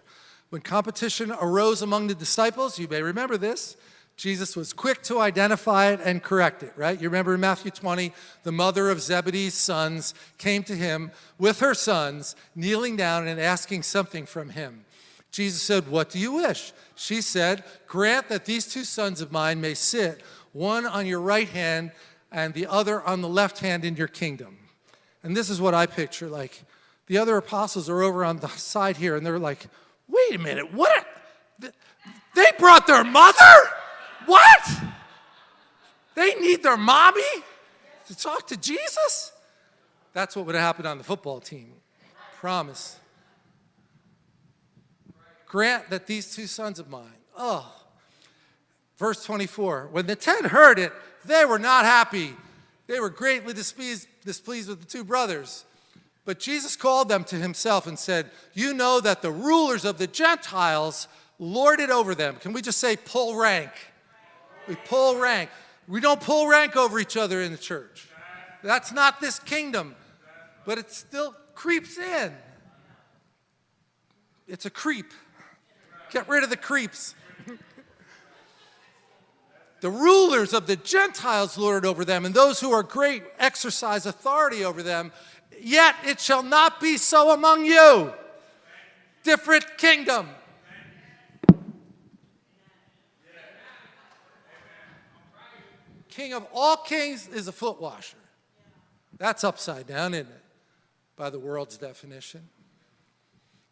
When competition arose among the disciples, you may remember this, Jesus was quick to identify it and correct it, right? You remember in Matthew 20, the mother of Zebedee's sons came to him with her sons, kneeling down and asking something from him. Jesus said, what do you wish? She said, grant that these two sons of mine may sit, one on your right hand and the other on the left hand in your kingdom. And this is what I picture, like, the other apostles are over on the side here, and they're like, wait a minute, what? They brought their mother? What? They need their mommy to talk to Jesus? That's what would have happened on the football team. Promise. Grant that these two sons of mine, oh, verse 24, when the ten heard it, they were not happy. They were greatly displeased, displeased with the two brothers. But Jesus called them to himself and said, You know that the rulers of the Gentiles lord it over them. Can we just say pull rank? We pull rank. We don't pull rank over each other in the church. That's not this kingdom, but it still creeps in. It's a creep. Get rid of the creeps. the rulers of the Gentiles lord over them, and those who are great exercise authority over them. Yet it shall not be so among you. Different kingdom. King of all kings is a foot washer. That's upside down, isn't it? By the world's definition.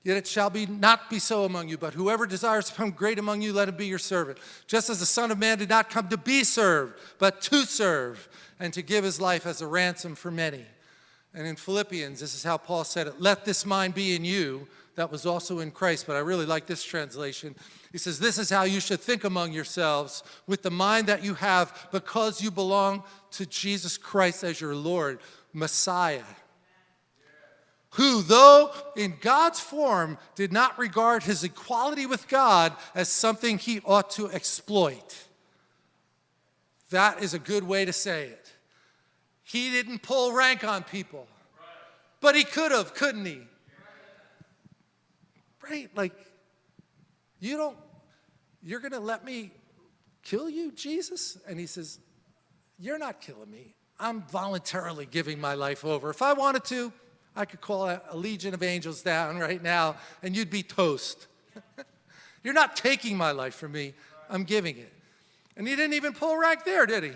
Yet it shall be not be so among you, but whoever desires to become great among you, let him be your servant. Just as the Son of Man did not come to be served, but to serve, and to give his life as a ransom for many. And in Philippians, this is how Paul said it, let this mind be in you, that was also in Christ, but I really like this translation. He says, this is how you should think among yourselves with the mind that you have because you belong to Jesus Christ as your Lord, Messiah who, though in God's form, did not regard his equality with God as something he ought to exploit. That is a good way to say it. He didn't pull rank on people, but he could have, couldn't he? Like, you don't, you're going to let me kill you, Jesus? And he says, You're not killing me. I'm voluntarily giving my life over. If I wanted to, I could call a, a legion of angels down right now and you'd be toast. [laughs] You're not taking my life from me, I'm giving it. And he didn't even pull rank there, did he?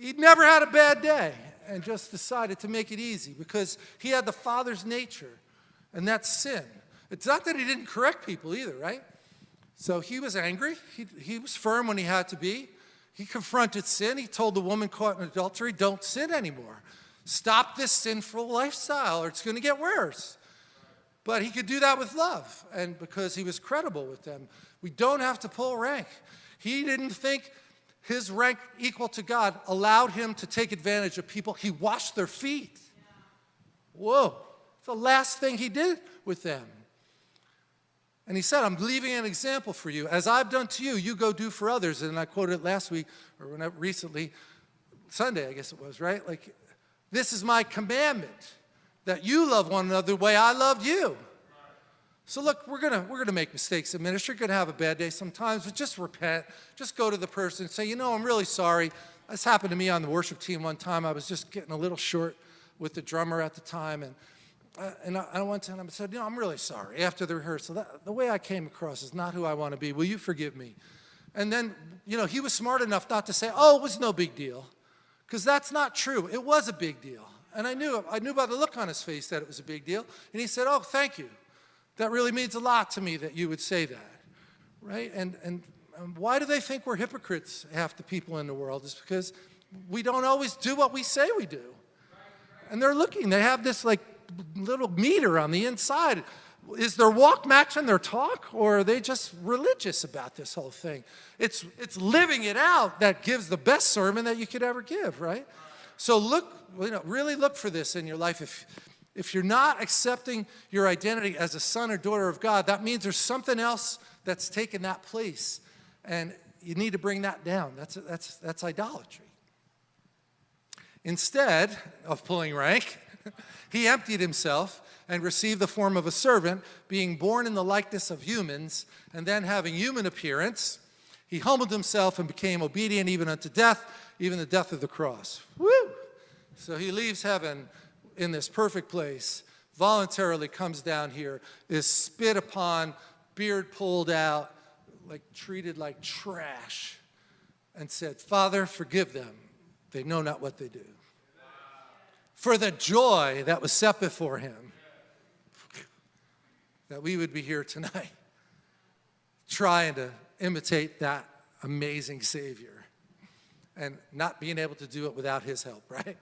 He'd never had a bad day and just decided to make it easy because he had the Father's nature, and that's sin. It's not that he didn't correct people either, right? So he was angry. He, he was firm when he had to be. He confronted sin. He told the woman caught in adultery, don't sin anymore. Stop this sinful lifestyle or it's going to get worse. But he could do that with love and because he was credible with them. We don't have to pull rank. He didn't think his rank equal to God allowed him to take advantage of people. He washed their feet. Whoa, it's the last thing he did with them. And he said, I'm leaving an example for you. As I've done to you, you go do for others. And I quoted it last week, or recently, Sunday, I guess it was, right? Like, this is my commandment, that you love one another the way I loved you. So look, we're gonna we're gonna make mistakes in ministry. You're gonna have a bad day sometimes, but just repent. Just go to the person and say, you know, I'm really sorry. This happened to me on the worship team one time. I was just getting a little short with the drummer at the time, and and I, I went to him and said, you know, I'm really sorry. After the rehearsal, that, the way I came across is not who I want to be. Will you forgive me? And then, you know, he was smart enough not to say, oh, it was no big deal. Because that's not true. It was a big deal. And I knew, I knew by the look on his face that it was a big deal. And he said, oh, thank you. That really means a lot to me that you would say that, right? And, and, and why do they think we're hypocrites, half the people in the world? Is because we don't always do what we say we do. And they're looking, they have this like little meter on the inside is their walk matching their talk or are they just religious about this whole thing? It's, it's living it out that gives the best sermon that you could ever give, right? So look, you know, really look for this in your life. If, if you're not accepting your identity as a son or daughter of God, that means there's something else that's taken that place. And you need to bring that down. That's, that's, that's idolatry. Instead of pulling rank, [laughs] he emptied himself and received the form of a servant, being born in the likeness of humans, and then having human appearance, he humbled himself and became obedient even unto death, even the death of the cross. Woo! So he leaves heaven in this perfect place, voluntarily comes down here, is spit upon, beard pulled out, like treated like trash, and said, Father, forgive them, they know not what they do. For the joy that was set before him, that we would be here tonight, trying to imitate that amazing Savior and not being able to do it without his help, right?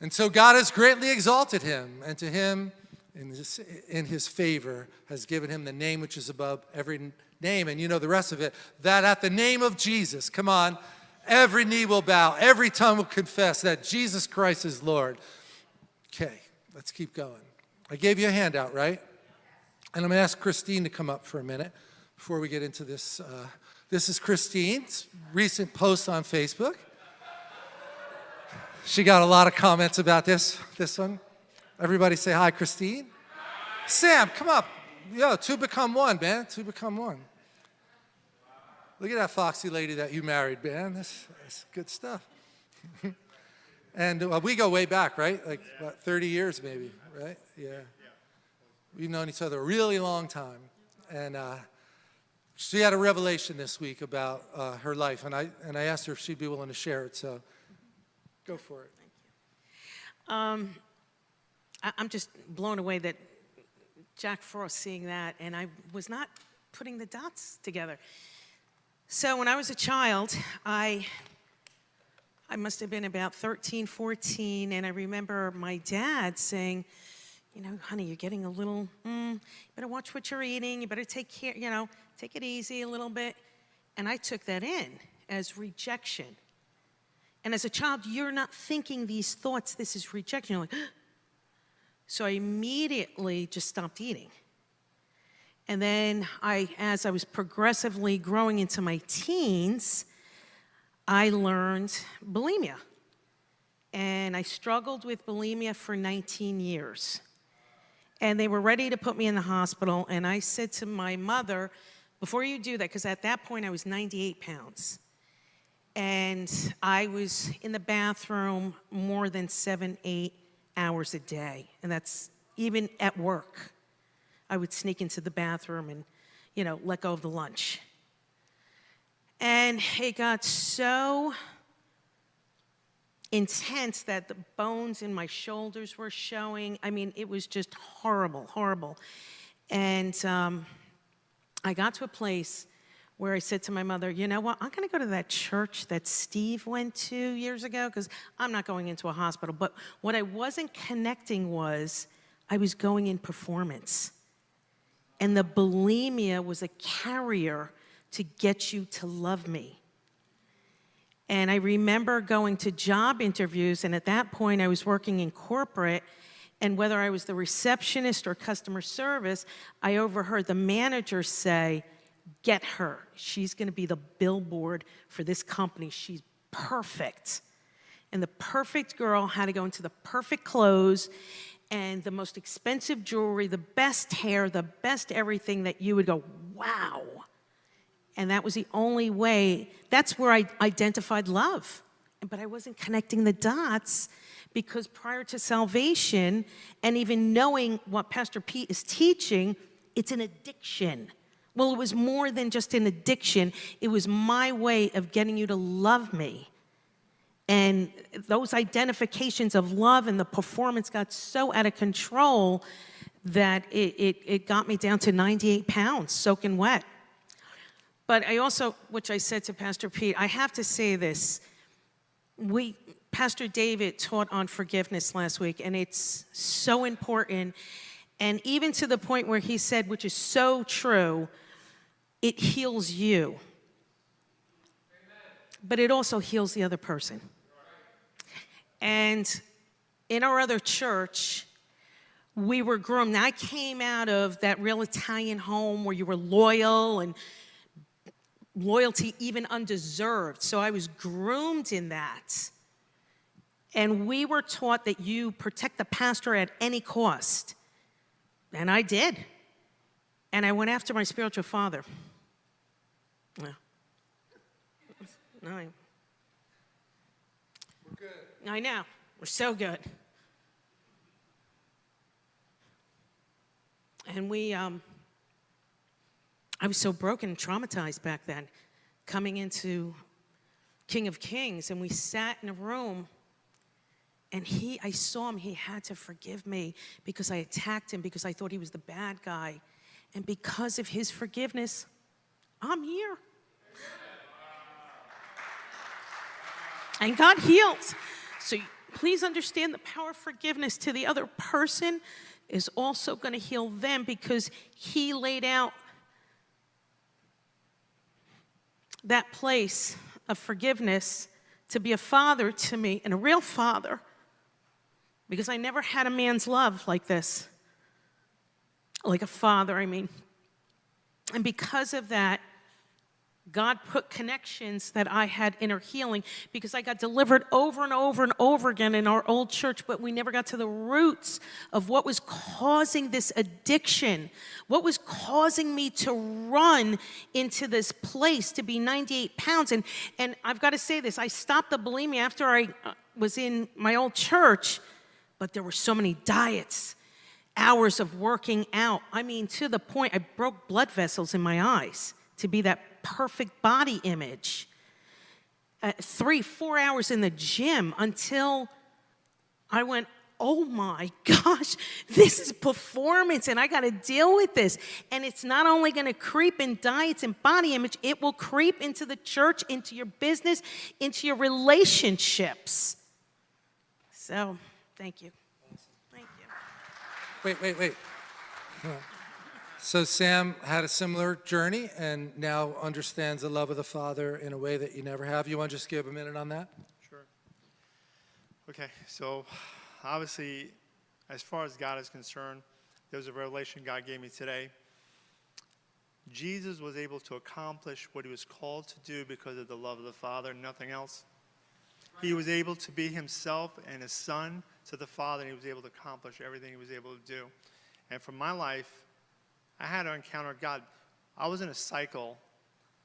And so God has greatly exalted him, and to him, in his, in his favor, has given him the name which is above every name. And you know the rest of it, that at the name of Jesus, come on, every knee will bow, every tongue will confess that Jesus Christ is Lord. Okay, let's keep going. I gave you a handout, right? And I'm to ask Christine to come up for a minute before we get into this. Uh, this is Christine's recent post on Facebook. She got a lot of comments about this, this one. Everybody say hi, Christine. Sam, come up. Yo, two become one, man. Two become one. Look at that foxy lady that you married, man. That's, that's good stuff. [laughs] and uh, we go way back, right? Like about 30 years maybe, right? Yeah. We've known each other a really long time. And uh, she had a revelation this week about uh, her life, and I, and I asked her if she'd be willing to share it, so go for it. Thank you. Um, I, I'm just blown away that Jack Frost seeing that, and I was not putting the dots together. So when I was a child, I, I must have been about 13, 14, and I remember my dad saying, you know, honey, you're getting a little, mm, you better watch what you're eating, you better take care, you know, take it easy a little bit. And I took that in as rejection. And as a child, you're not thinking these thoughts, this is rejection. You're like, [gasps] so I immediately just stopped eating. And then I, as I was progressively growing into my teens, I learned bulimia. And I struggled with bulimia for 19 years. And they were ready to put me in the hospital. And I said to my mother, before you do that, because at that point I was 98 pounds. And I was in the bathroom more than seven, eight hours a day. And that's even at work. I would sneak into the bathroom and, you know, let go of the lunch. And it got so intense that the bones in my shoulders were showing. I mean, it was just horrible, horrible. And um, I got to a place where I said to my mother, you know what, I'm gonna go to that church that Steve went to years ago, because I'm not going into a hospital. But what I wasn't connecting was I was going in performance. And the bulimia was a carrier to get you to love me. And I remember going to job interviews, and at that point I was working in corporate, and whether I was the receptionist or customer service, I overheard the manager say, get her. She's gonna be the billboard for this company. She's perfect. And the perfect girl had to go into the perfect clothes and the most expensive jewelry, the best hair, the best everything that you would go, wow. And that was the only way, that's where I identified love. But I wasn't connecting the dots because prior to salvation and even knowing what Pastor Pete is teaching, it's an addiction. Well, it was more than just an addiction. It was my way of getting you to love me. And those identifications of love and the performance got so out of control that it, it, it got me down to 98 pounds, soaking wet. But I also, which I said to Pastor Pete, I have to say this. We, Pastor David taught on forgiveness last week, and it's so important. And even to the point where he said, which is so true, it heals you. But it also heals the other person. And in our other church, we were groomed. Now, I came out of that real Italian home where you were loyal and loyalty even undeserved. So I was groomed in that. And we were taught that you protect the pastor at any cost. And I did. And I went after my spiritual father. No, good. I know. We're so good. And we, um, I was so broken and traumatized back then, coming into King of Kings, and we sat in a room. And he, I saw him, he had to forgive me because I attacked him because I thought he was the bad guy. And because of his forgiveness, I'm here. And God heals. So please understand the power of forgiveness to the other person is also going to heal them because he laid out that place of forgiveness to be a father to me and a real father because I never had a man's love like this. Like a father, I mean. And because of that, God put connections that I had inner healing because I got delivered over and over and over again in our old church, but we never got to the roots of what was causing this addiction, what was causing me to run into this place to be 98 pounds. And, and I've got to say this I stopped the bulimia after I uh, was in my old church, but there were so many diets. Hours of working out. I mean, to the point I broke blood vessels in my eyes to be that perfect body image. Uh, three, four hours in the gym until I went, oh my [laughs] gosh, this is performance and I got to deal with this. And it's not only going to creep in diets and body image, it will creep into the church, into your business, into your relationships. So, thank you. Thank you. Wait, wait, wait. So Sam had a similar journey and now understands the love of the Father in a way that you never have. You want to just give a minute on that? Sure. Okay, so obviously, as far as God is concerned, there was a revelation God gave me today. Jesus was able to accomplish what he was called to do because of the love of the Father, nothing else. He was able to be himself and his son to the Father, and he was able to accomplish everything he was able to do. And for my life, I had to encounter God. I was in a cycle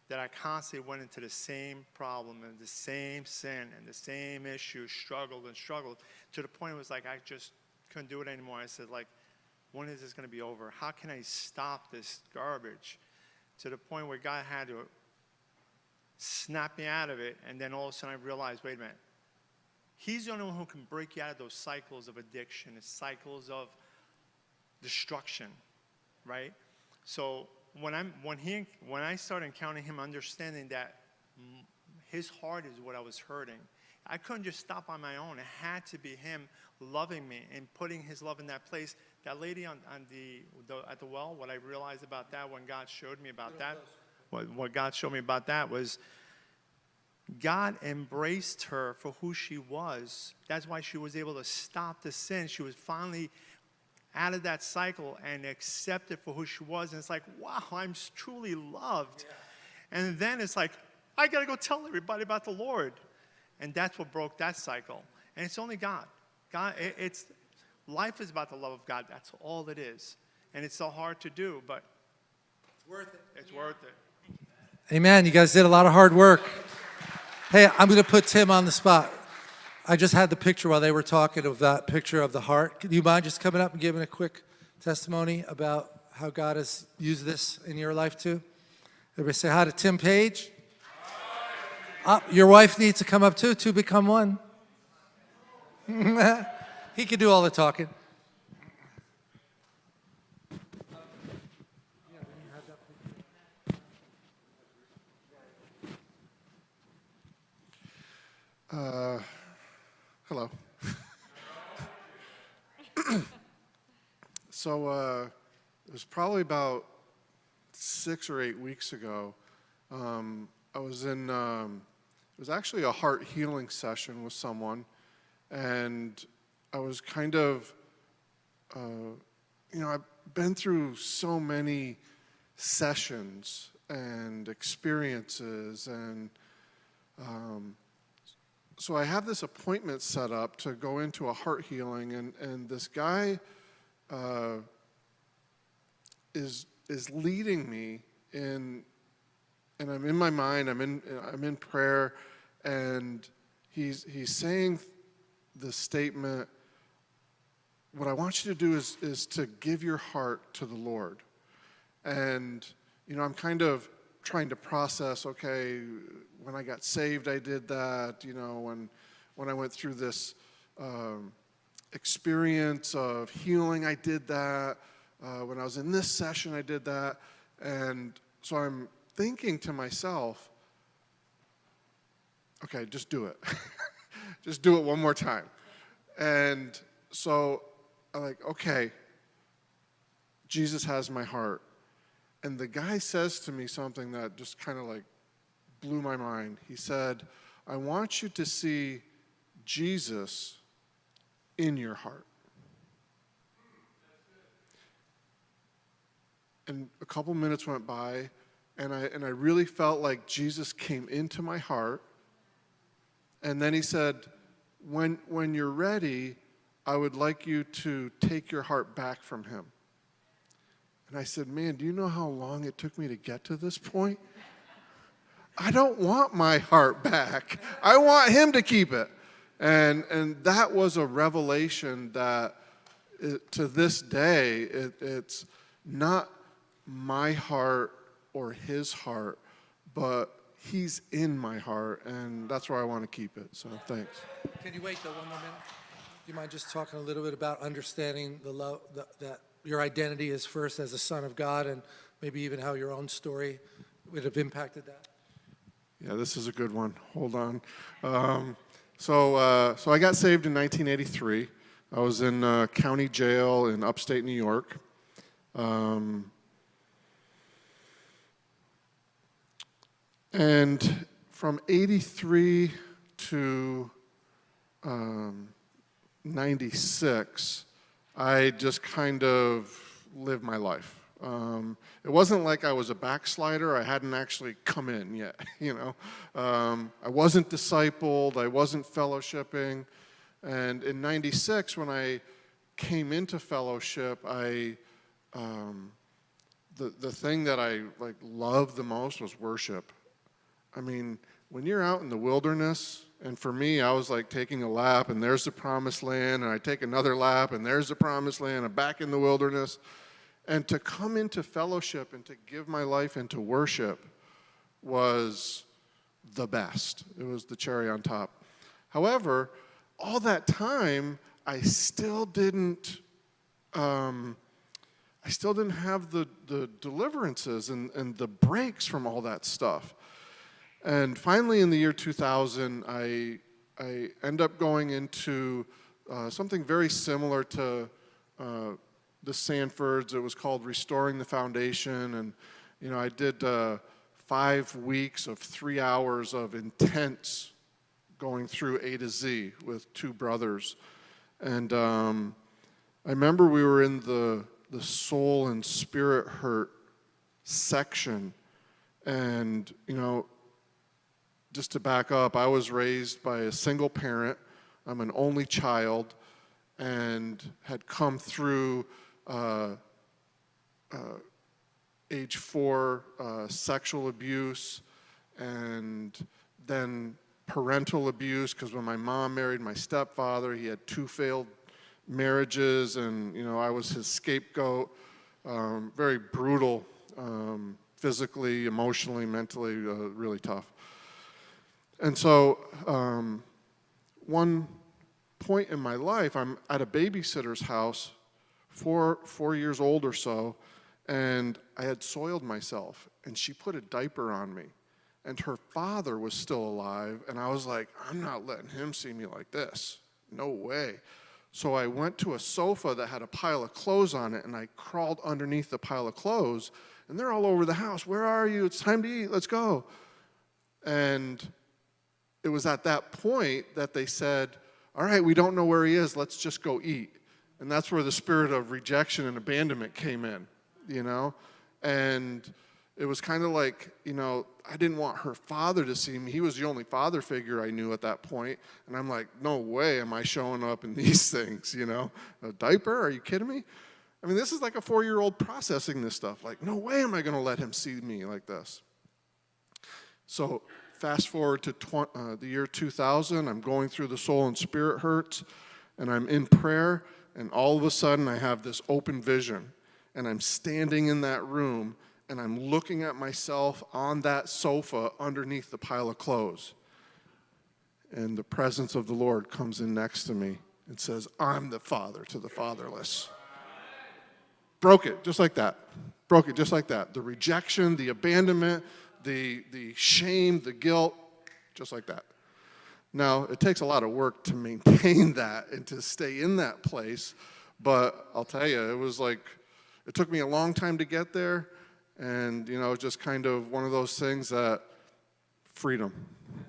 that I constantly went into the same problem and the same sin and the same issue, struggled and struggled to the point it was like I just couldn't do it anymore. I said, like, when is this going to be over? How can I stop this garbage? To the point where God had to snap me out of it, and then all of a sudden I realized, wait a minute, He's the only one who can break you out of those cycles of addiction, the cycles of destruction, right? So when I'm when he when I started encountering him, understanding that his heart is what I was hurting, I couldn't just stop on my own. It had to be him loving me and putting his love in that place. That lady on, on the, the at the well, what I realized about that when God showed me about that, what, what God showed me about that was God embraced her for who she was. That's why she was able to stop the sin. She was finally out of that cycle and accepted for who she was. And it's like, wow, I'm truly loved. Yeah. And then it's like, I got to go tell everybody about the Lord. And that's what broke that cycle. And it's only God. God, it, it's life is about the love of God. That's all it is. And it's so hard to do, but it's worth it. It's yeah. worth it. Amen. You guys did a lot of hard work. Hey, I'm going to put Tim on the spot. I just had the picture while they were talking of that picture of the heart. Do you mind just coming up and giving a quick testimony about how God has used this in your life too? Everybody say hi to Tim Page. Uh, your wife needs to come up too, to become one. [laughs] he could do all the talking. Uh, hello. [coughs] so uh, it was probably about six or eight weeks ago. Um, I was in, um, it was actually a heart healing session with someone, and I was kind of, uh, you know, I've been through so many sessions and experiences and um, so I have this appointment set up to go into a heart healing, and, and this guy uh, is, is leading me in, and I'm in my mind, I'm in, I'm in prayer, and he's, he's saying the statement, what I want you to do is, is to give your heart to the Lord. And, you know, I'm kind of trying to process, okay, when I got saved, I did that, you know, when, when I went through this um, experience of healing, I did that. Uh, when I was in this session, I did that. And so I'm thinking to myself, okay, just do it. [laughs] just do it one more time. And so I'm like, okay, Jesus has my heart. And the guy says to me something that just kind of like blew my mind. He said, I want you to see Jesus in your heart. And a couple minutes went by, and I, and I really felt like Jesus came into my heart. And then he said, when, when you're ready, I would like you to take your heart back from him. And I said, Man, do you know how long it took me to get to this point? I don't want my heart back. I want him to keep it. And, and that was a revelation that it, to this day, it, it's not my heart or his heart, but he's in my heart, and that's where I want to keep it. So thanks. Can you wait though one more minute? Do you mind just talking a little bit about understanding the love the, that your identity is first as a son of God, and maybe even how your own story would have impacted that? Yeah, this is a good one. Hold on. Um, so, uh, so I got saved in 1983. I was in county jail in upstate New York. Um, and from 83 to um, 96, I just kind of lived my life. Um, it wasn't like I was a backslider. I hadn't actually come in yet, [laughs] you know. Um, I wasn't discipled. I wasn't fellowshipping. And in 96, when I came into fellowship, I, um, the, the thing that I like loved the most was worship. I mean, when you're out in the wilderness, and for me, I was like taking a lap, and there's the promised land, and I take another lap, and there's the promised land, I'm back in the wilderness. And to come into fellowship and to give my life into worship was the best. It was the cherry on top. However, all that time, I still didn't, um, I still didn't have the, the deliverances and, and the breaks from all that stuff. And finally, in the year 2000, I, I end up going into uh, something very similar to uh, the Sandfords. It was called Restoring the Foundation. And, you know, I did uh, five weeks of three hours of intense going through A to Z with two brothers. And um, I remember we were in the, the soul and spirit hurt section. And, you know, just to back up, I was raised by a single parent. I'm an only child and had come through uh, uh, age four uh, sexual abuse and then parental abuse because when my mom married my stepfather, he had two failed marriages and you know I was his scapegoat. Um, very brutal, um, physically, emotionally, mentally, uh, really tough. And so um, one point in my life, I'm at a babysitter's house four, four years old or so, and I had soiled myself, and she put a diaper on me. And her father was still alive, and I was like, I'm not letting him see me like this. No way. So I went to a sofa that had a pile of clothes on it, and I crawled underneath the pile of clothes, and they're all over the house. Where are you? It's time to eat. Let's go. And it was at that point that they said, All right, we don't know where he is. Let's just go eat. And that's where the spirit of rejection and abandonment came in, you know? And it was kind of like, you know, I didn't want her father to see me. He was the only father figure I knew at that point. And I'm like, no way am I showing up in [laughs] these things, you know? A diaper? Are you kidding me? I mean, this is like a four year old processing this stuff. Like, no way am I going to let him see me like this. So, fast forward to uh, the year 2000, I'm going through the soul and spirit hurts, and I'm in prayer, and all of a sudden I have this open vision and I'm standing in that room and I'm looking at myself on that sofa underneath the pile of clothes. And the presence of the Lord comes in next to me and says, I'm the father to the fatherless. Broke it just like that. Broke it just like that. The rejection, the abandonment, the, the shame, the guilt, just like that. Now, it takes a lot of work to maintain [laughs] that and to stay in that place, but I'll tell you, it was like, it took me a long time to get there, and, you know, just kind of one of those things that freedom.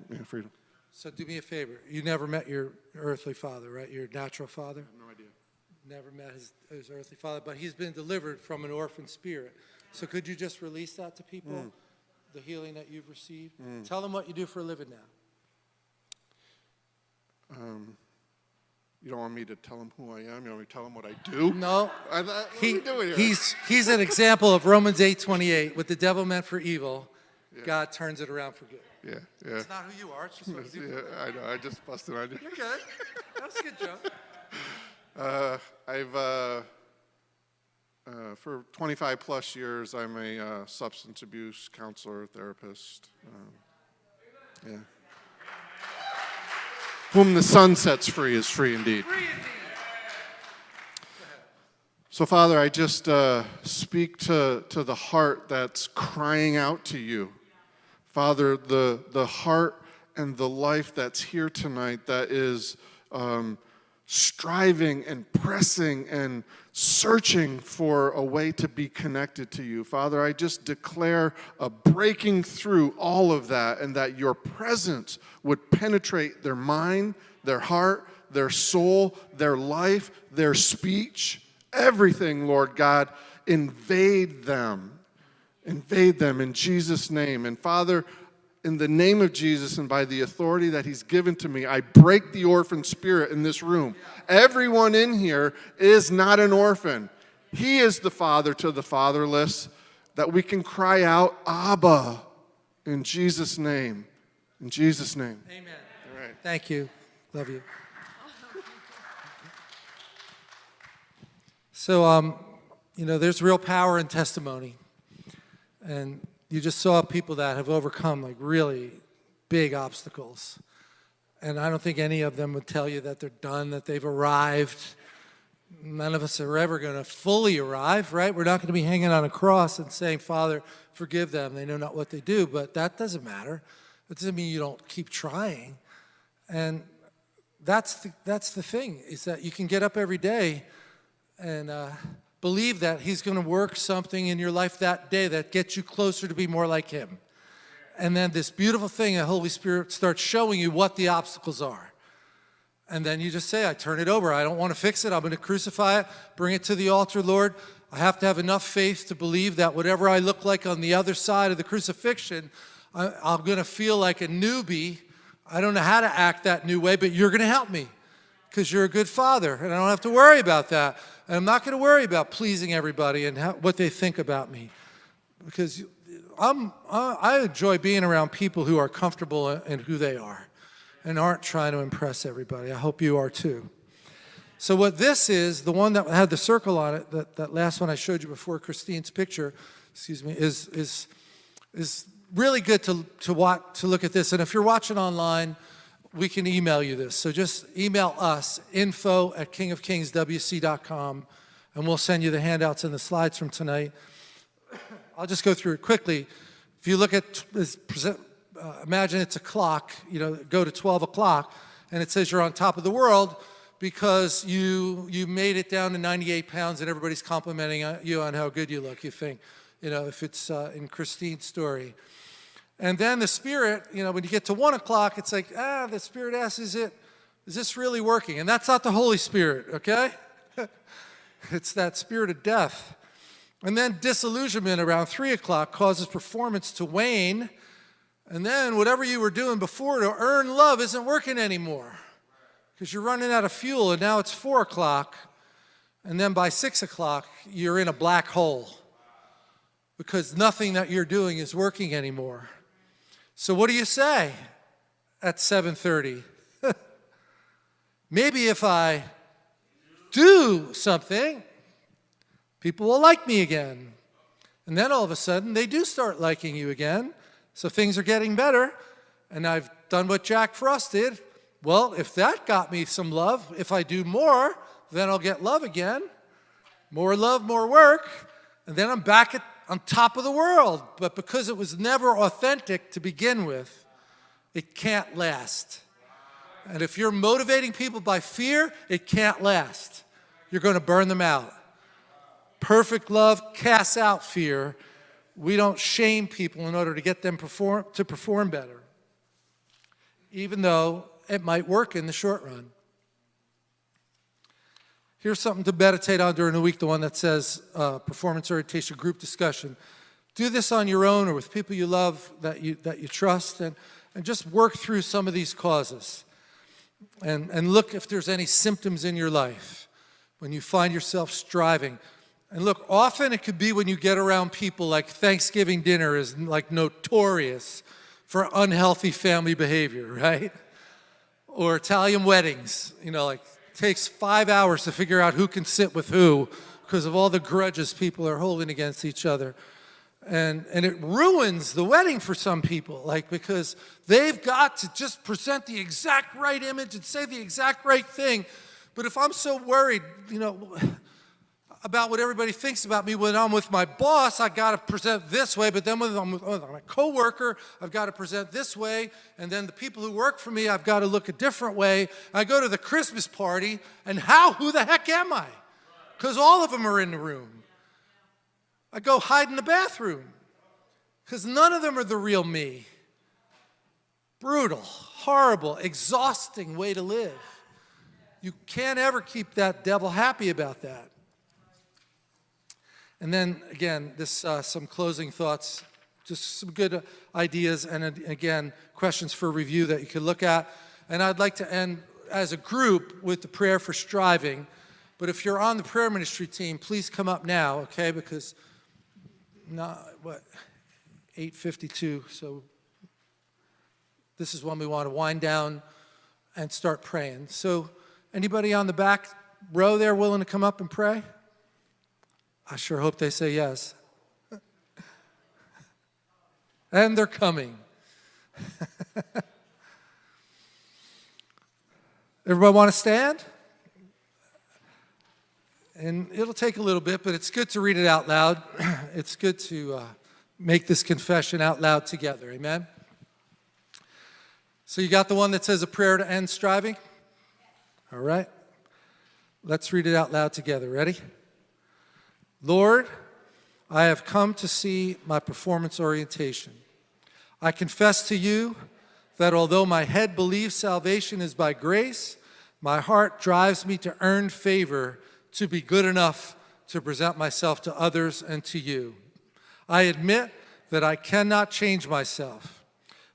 Yeah, freedom. So do me a favor. You never met your earthly father, right? Your natural father? No idea. Never met his, his earthly father, but he's been delivered from an orphan spirit. So could you just release that to people? Mm. The healing that you've received? Tell them what you do for a living now. You don't want me to tell him who I am? You want me to tell him what I do? No. I thought, what He, are we doing here? he's, he's an example of Romans 8:28. What the devil meant for evil, God turns it around for good. yeah, yeah. It's not who you are. It's just what you do. Yeah, I know. I just busted on you. You're good. That was a good joke. [laughs] Uh, I've, uh, uh, for 25 plus years, I'm a uh, substance abuse counselor, therapist. Um, yeah. Whom the Son sets free is free indeed. So, Father, I just uh, speak to, to the heart that's crying out to you. Father, the, the heart and the life that's here tonight that is um, striving and pressing and searching for a way to be connected to you. Father, I just declare a breaking through all of that and that your presence would penetrate their mind, their heart, their soul, their life, their speech, everything, Lord God. Invade them invade them in Jesus' name. And Father, in the name of Jesus and by the authority that He's given to me, I break the orphan spirit in this room. Everyone in here is not an orphan. He is the father to the fatherless, that we can cry out, Abba, in Jesus' name. In Jesus' name. Amen. All right. Thank you. Love you. So, um, you know, there's real power in testimony. And you just saw people that have overcome like really big obstacles. And I don't think any of them would tell you that they're done, that they've arrived. None of us are ever going to fully arrive, right? We're not going to be hanging on a cross and saying, Father, forgive them. They know not what they do. But that doesn't matter. That doesn't mean you don't keep trying. And that's the, that's the thing, is that you can get up every day and uh, believe that he's going to work something in your life that day that gets you closer to be more like him. And then this beautiful thing, the Holy Spirit starts showing you what the obstacles are. And then you just say, I turn it over. I don't want to fix it. I'm going to crucify it, bring it to the altar, Lord. I have to have enough faith to believe that whatever I look like on the other side of the crucifixion, I, I'm going to feel like a newbie. I don't know how to act that new way, but you're going to help me because you're a good father, and I don't have to worry about that. And I'm not going to worry about pleasing everybody and how, what they think about me because I'm, I enjoy being around people who are comfortable in who they are and aren't trying to impress everybody. I hope you are too. So what this is, the one that had the circle on it, that, that last one I showed you before Christine's picture, excuse me, is, is, is really good to, to, watch, to look at this. And if you're watching online, we can email you this. So just email us, info at kingofkingswc.com, and we'll send you the handouts and the slides from tonight. I'll just go through it quickly. If you look at, this present, uh, imagine it's a clock, you know, go to 12 o'clock, and it says you're on top of the world because you, you made it down to 98 pounds and everybody's complimenting uh, you on how good you look, you think, you know, if it's uh, in Christine's story. And then the Spirit, you know, when you get to 1 o'clock, it's like, ah, the Spirit asks, is it, is this really working? And that's not the Holy Spirit, okay? [laughs] it's that spirit of death. And then disillusionment around 3 o'clock causes performance to wane. And then whatever you were doing before to earn love isn't working anymore because you're running out of fuel and now it's 4 o'clock. And then by 6 o'clock, you're in a black hole because nothing that you're doing is working anymore. So what do you say at 7:30? [laughs] Maybe if I do something, people will like me again. And then all of a sudden, they do start liking you again. So things are getting better. And I've done what Jack Frost did. Well, if that got me some love, if I do more, then I'll get love again. More love, more work. And then I'm back at, on top of the world. But because it was never authentic to begin with, it can't last. And if you're motivating people by fear, it can't last. You're going to burn them out. Perfect love casts out fear. We don't shame people in order to get them perform, to perform better, even though it might work in the short run. Here's something to meditate on during the week, the one that says uh, performance orientation group discussion. Do this on your own or with people you love that you, that you trust and, and just work through some of these causes and, and look if there's any symptoms in your life when you find yourself striving. And look, often it could be when you get around people like Thanksgiving dinner is like notorious for unhealthy family behavior, [laughs] right? Or Italian weddings, you know, like takes five hours to figure out who can sit with who because of all the grudges people are holding against each other. And, and it ruins the wedding for some people, like because they've got to just present the exact right image and say the exact right thing. But if I'm so worried, you know, about what everybody thinks about me when I'm with my boss, I got to present this way, but then when I'm with my coworker, I've got to present this way, and then the people who work for me, I've got to look a different way. I go to the Christmas party, and how, who the heck am I? Because all of them are in the room. I go hide in the bathroom, because none of them are the real me. Brutal, horrible, exhausting way to live. You can't ever keep that devil happy about that. And then again, this uh, some closing thoughts, just some good ideas, and again, questions for review that you could look at. And I'd like to end as a group with the prayer for striving. But if you're on the prayer ministry team, please come up now, okay? Because not what 8:52, so this is when we want to wind down and start praying. So, anybody on the back row there willing to come up and pray? I sure hope they say yes. [laughs] and they're coming. [laughs] Everybody want to stand? And it'll take a little bit, but it's good to read it out loud. [clears throat] it's good to uh, make this confession out loud together. Amen? So you got the one that says a prayer to end striving? All right. Let's read it out loud together. Ready? Lord, I have come to see my performance orientation. I confess to you that although my head believes salvation is by grace, my heart drives me to earn favor to be good enough to present myself to others and to you. I admit that I cannot change myself.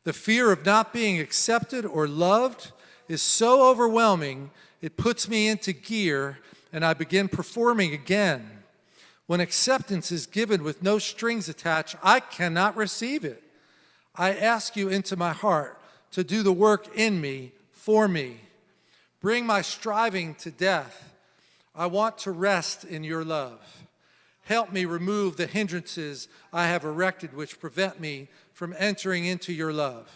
The fear of not being accepted or loved is so overwhelming, it puts me into gear and I begin performing again when acceptance is given with no strings attached, I cannot receive it. I ask you into my heart to do the work in me, for me. Bring my striving to death. I want to rest in your love. Help me remove the hindrances I have erected which prevent me from entering into your love.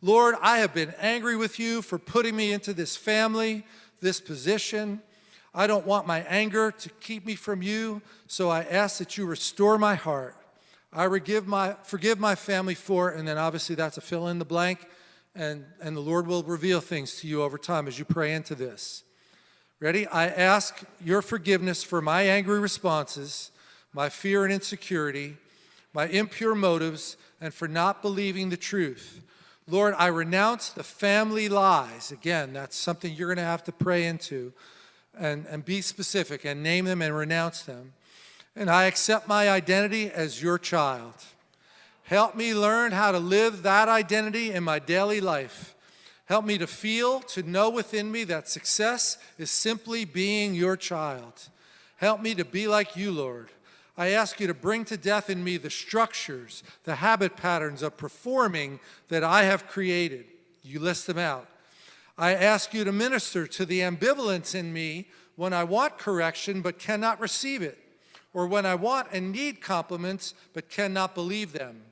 Lord, I have been angry with you for putting me into this family, this position, I don't want my anger to keep me from you, so I ask that you restore my heart. I forgive my, forgive my family for, and then obviously that's a fill in the blank, and, and the Lord will reveal things to you over time as you pray into this. Ready? I ask your forgiveness for my angry responses, my fear and insecurity, my impure motives, and for not believing the truth. Lord, I renounce the family lies. Again, that's something you're going to have to pray into and, and be specific and name them and renounce them. And I accept my identity as your child. Help me learn how to live that identity in my daily life. Help me to feel, to know within me that success is simply being your child. Help me to be like you, Lord. I ask you to bring to death in me the structures, the habit patterns of performing that I have created. You list them out. I ask you to minister to the ambivalence in me when I want correction but cannot receive it, or when I want and need compliments but cannot believe them.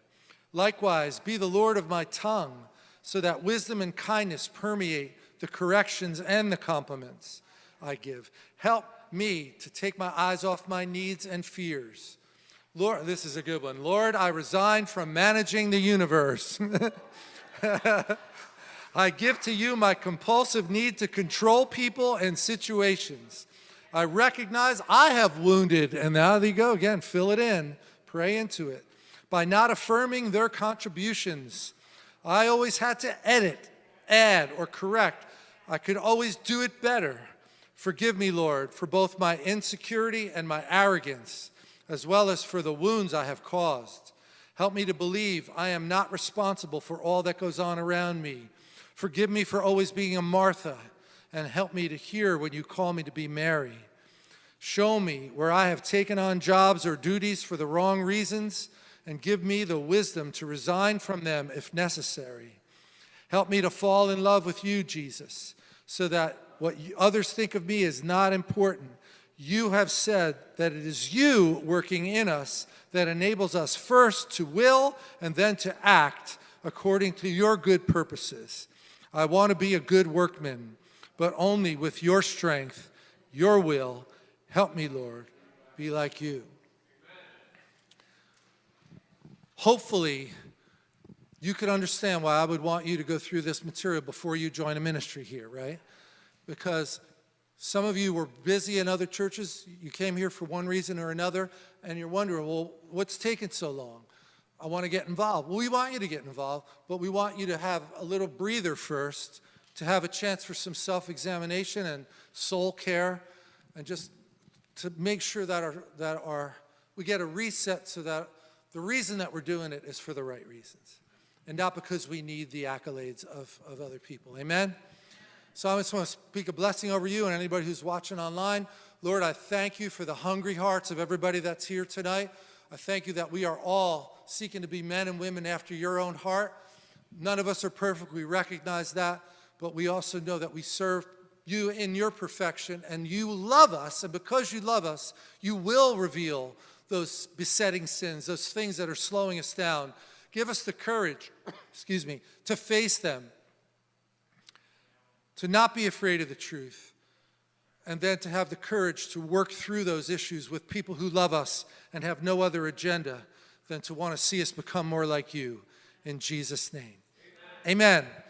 Likewise, be the Lord of my tongue, so that wisdom and kindness permeate the corrections and the compliments I give. Help me to take my eyes off my needs and fears. Lord, this is a good one. Lord, I resign from managing the universe. [laughs] I give to you my compulsive need to control people and situations. I recognize I have wounded, and now there you go again, fill it in, pray into it. By not affirming their contributions, I always had to edit, add, or correct. I could always do it better. Forgive me, Lord, for both my insecurity and my arrogance, as well as for the wounds I have caused. Help me to believe I am not responsible for all that goes on around me. Forgive me for always being a Martha, and help me to hear when you call me to be Mary. Show me where I have taken on jobs or duties for the wrong reasons, and give me the wisdom to resign from them if necessary. Help me to fall in love with you, Jesus, so that what others think of me is not important. You have said that it is you working in us that enables us first to will and then to act according to your good purposes. I want to be a good workman, but only with your strength, your will. Help me, Lord, be like you. Hopefully, you could understand why I would want you to go through this material before you join a ministry here, right? Because some of you were busy in other churches, you came here for one reason or another, and you're wondering, well, what's taking so long? I want to get involved. Well, we want you to get involved, but we want you to have a little breather first, to have a chance for some self-examination and soul care, and just to make sure that our, that our, we get a reset so that the reason that we're doing it is for the right reasons, and not because we need the accolades of, of other people. Amen? So I just want to speak a blessing over you and anybody who's watching online. Lord, I thank you for the hungry hearts of everybody that's here tonight. I thank you that we are all seeking to be men and women after your own heart. None of us are perfect, we recognize that, but we also know that we serve you in your perfection and you love us, and because you love us, you will reveal those besetting sins, those things that are slowing us down. Give us the courage, [coughs] excuse me, to face them, to not be afraid of the truth, and then to have the courage to work through those issues with people who love us and have no other agenda than to want to see us become more like you. In Jesus' name, amen. amen.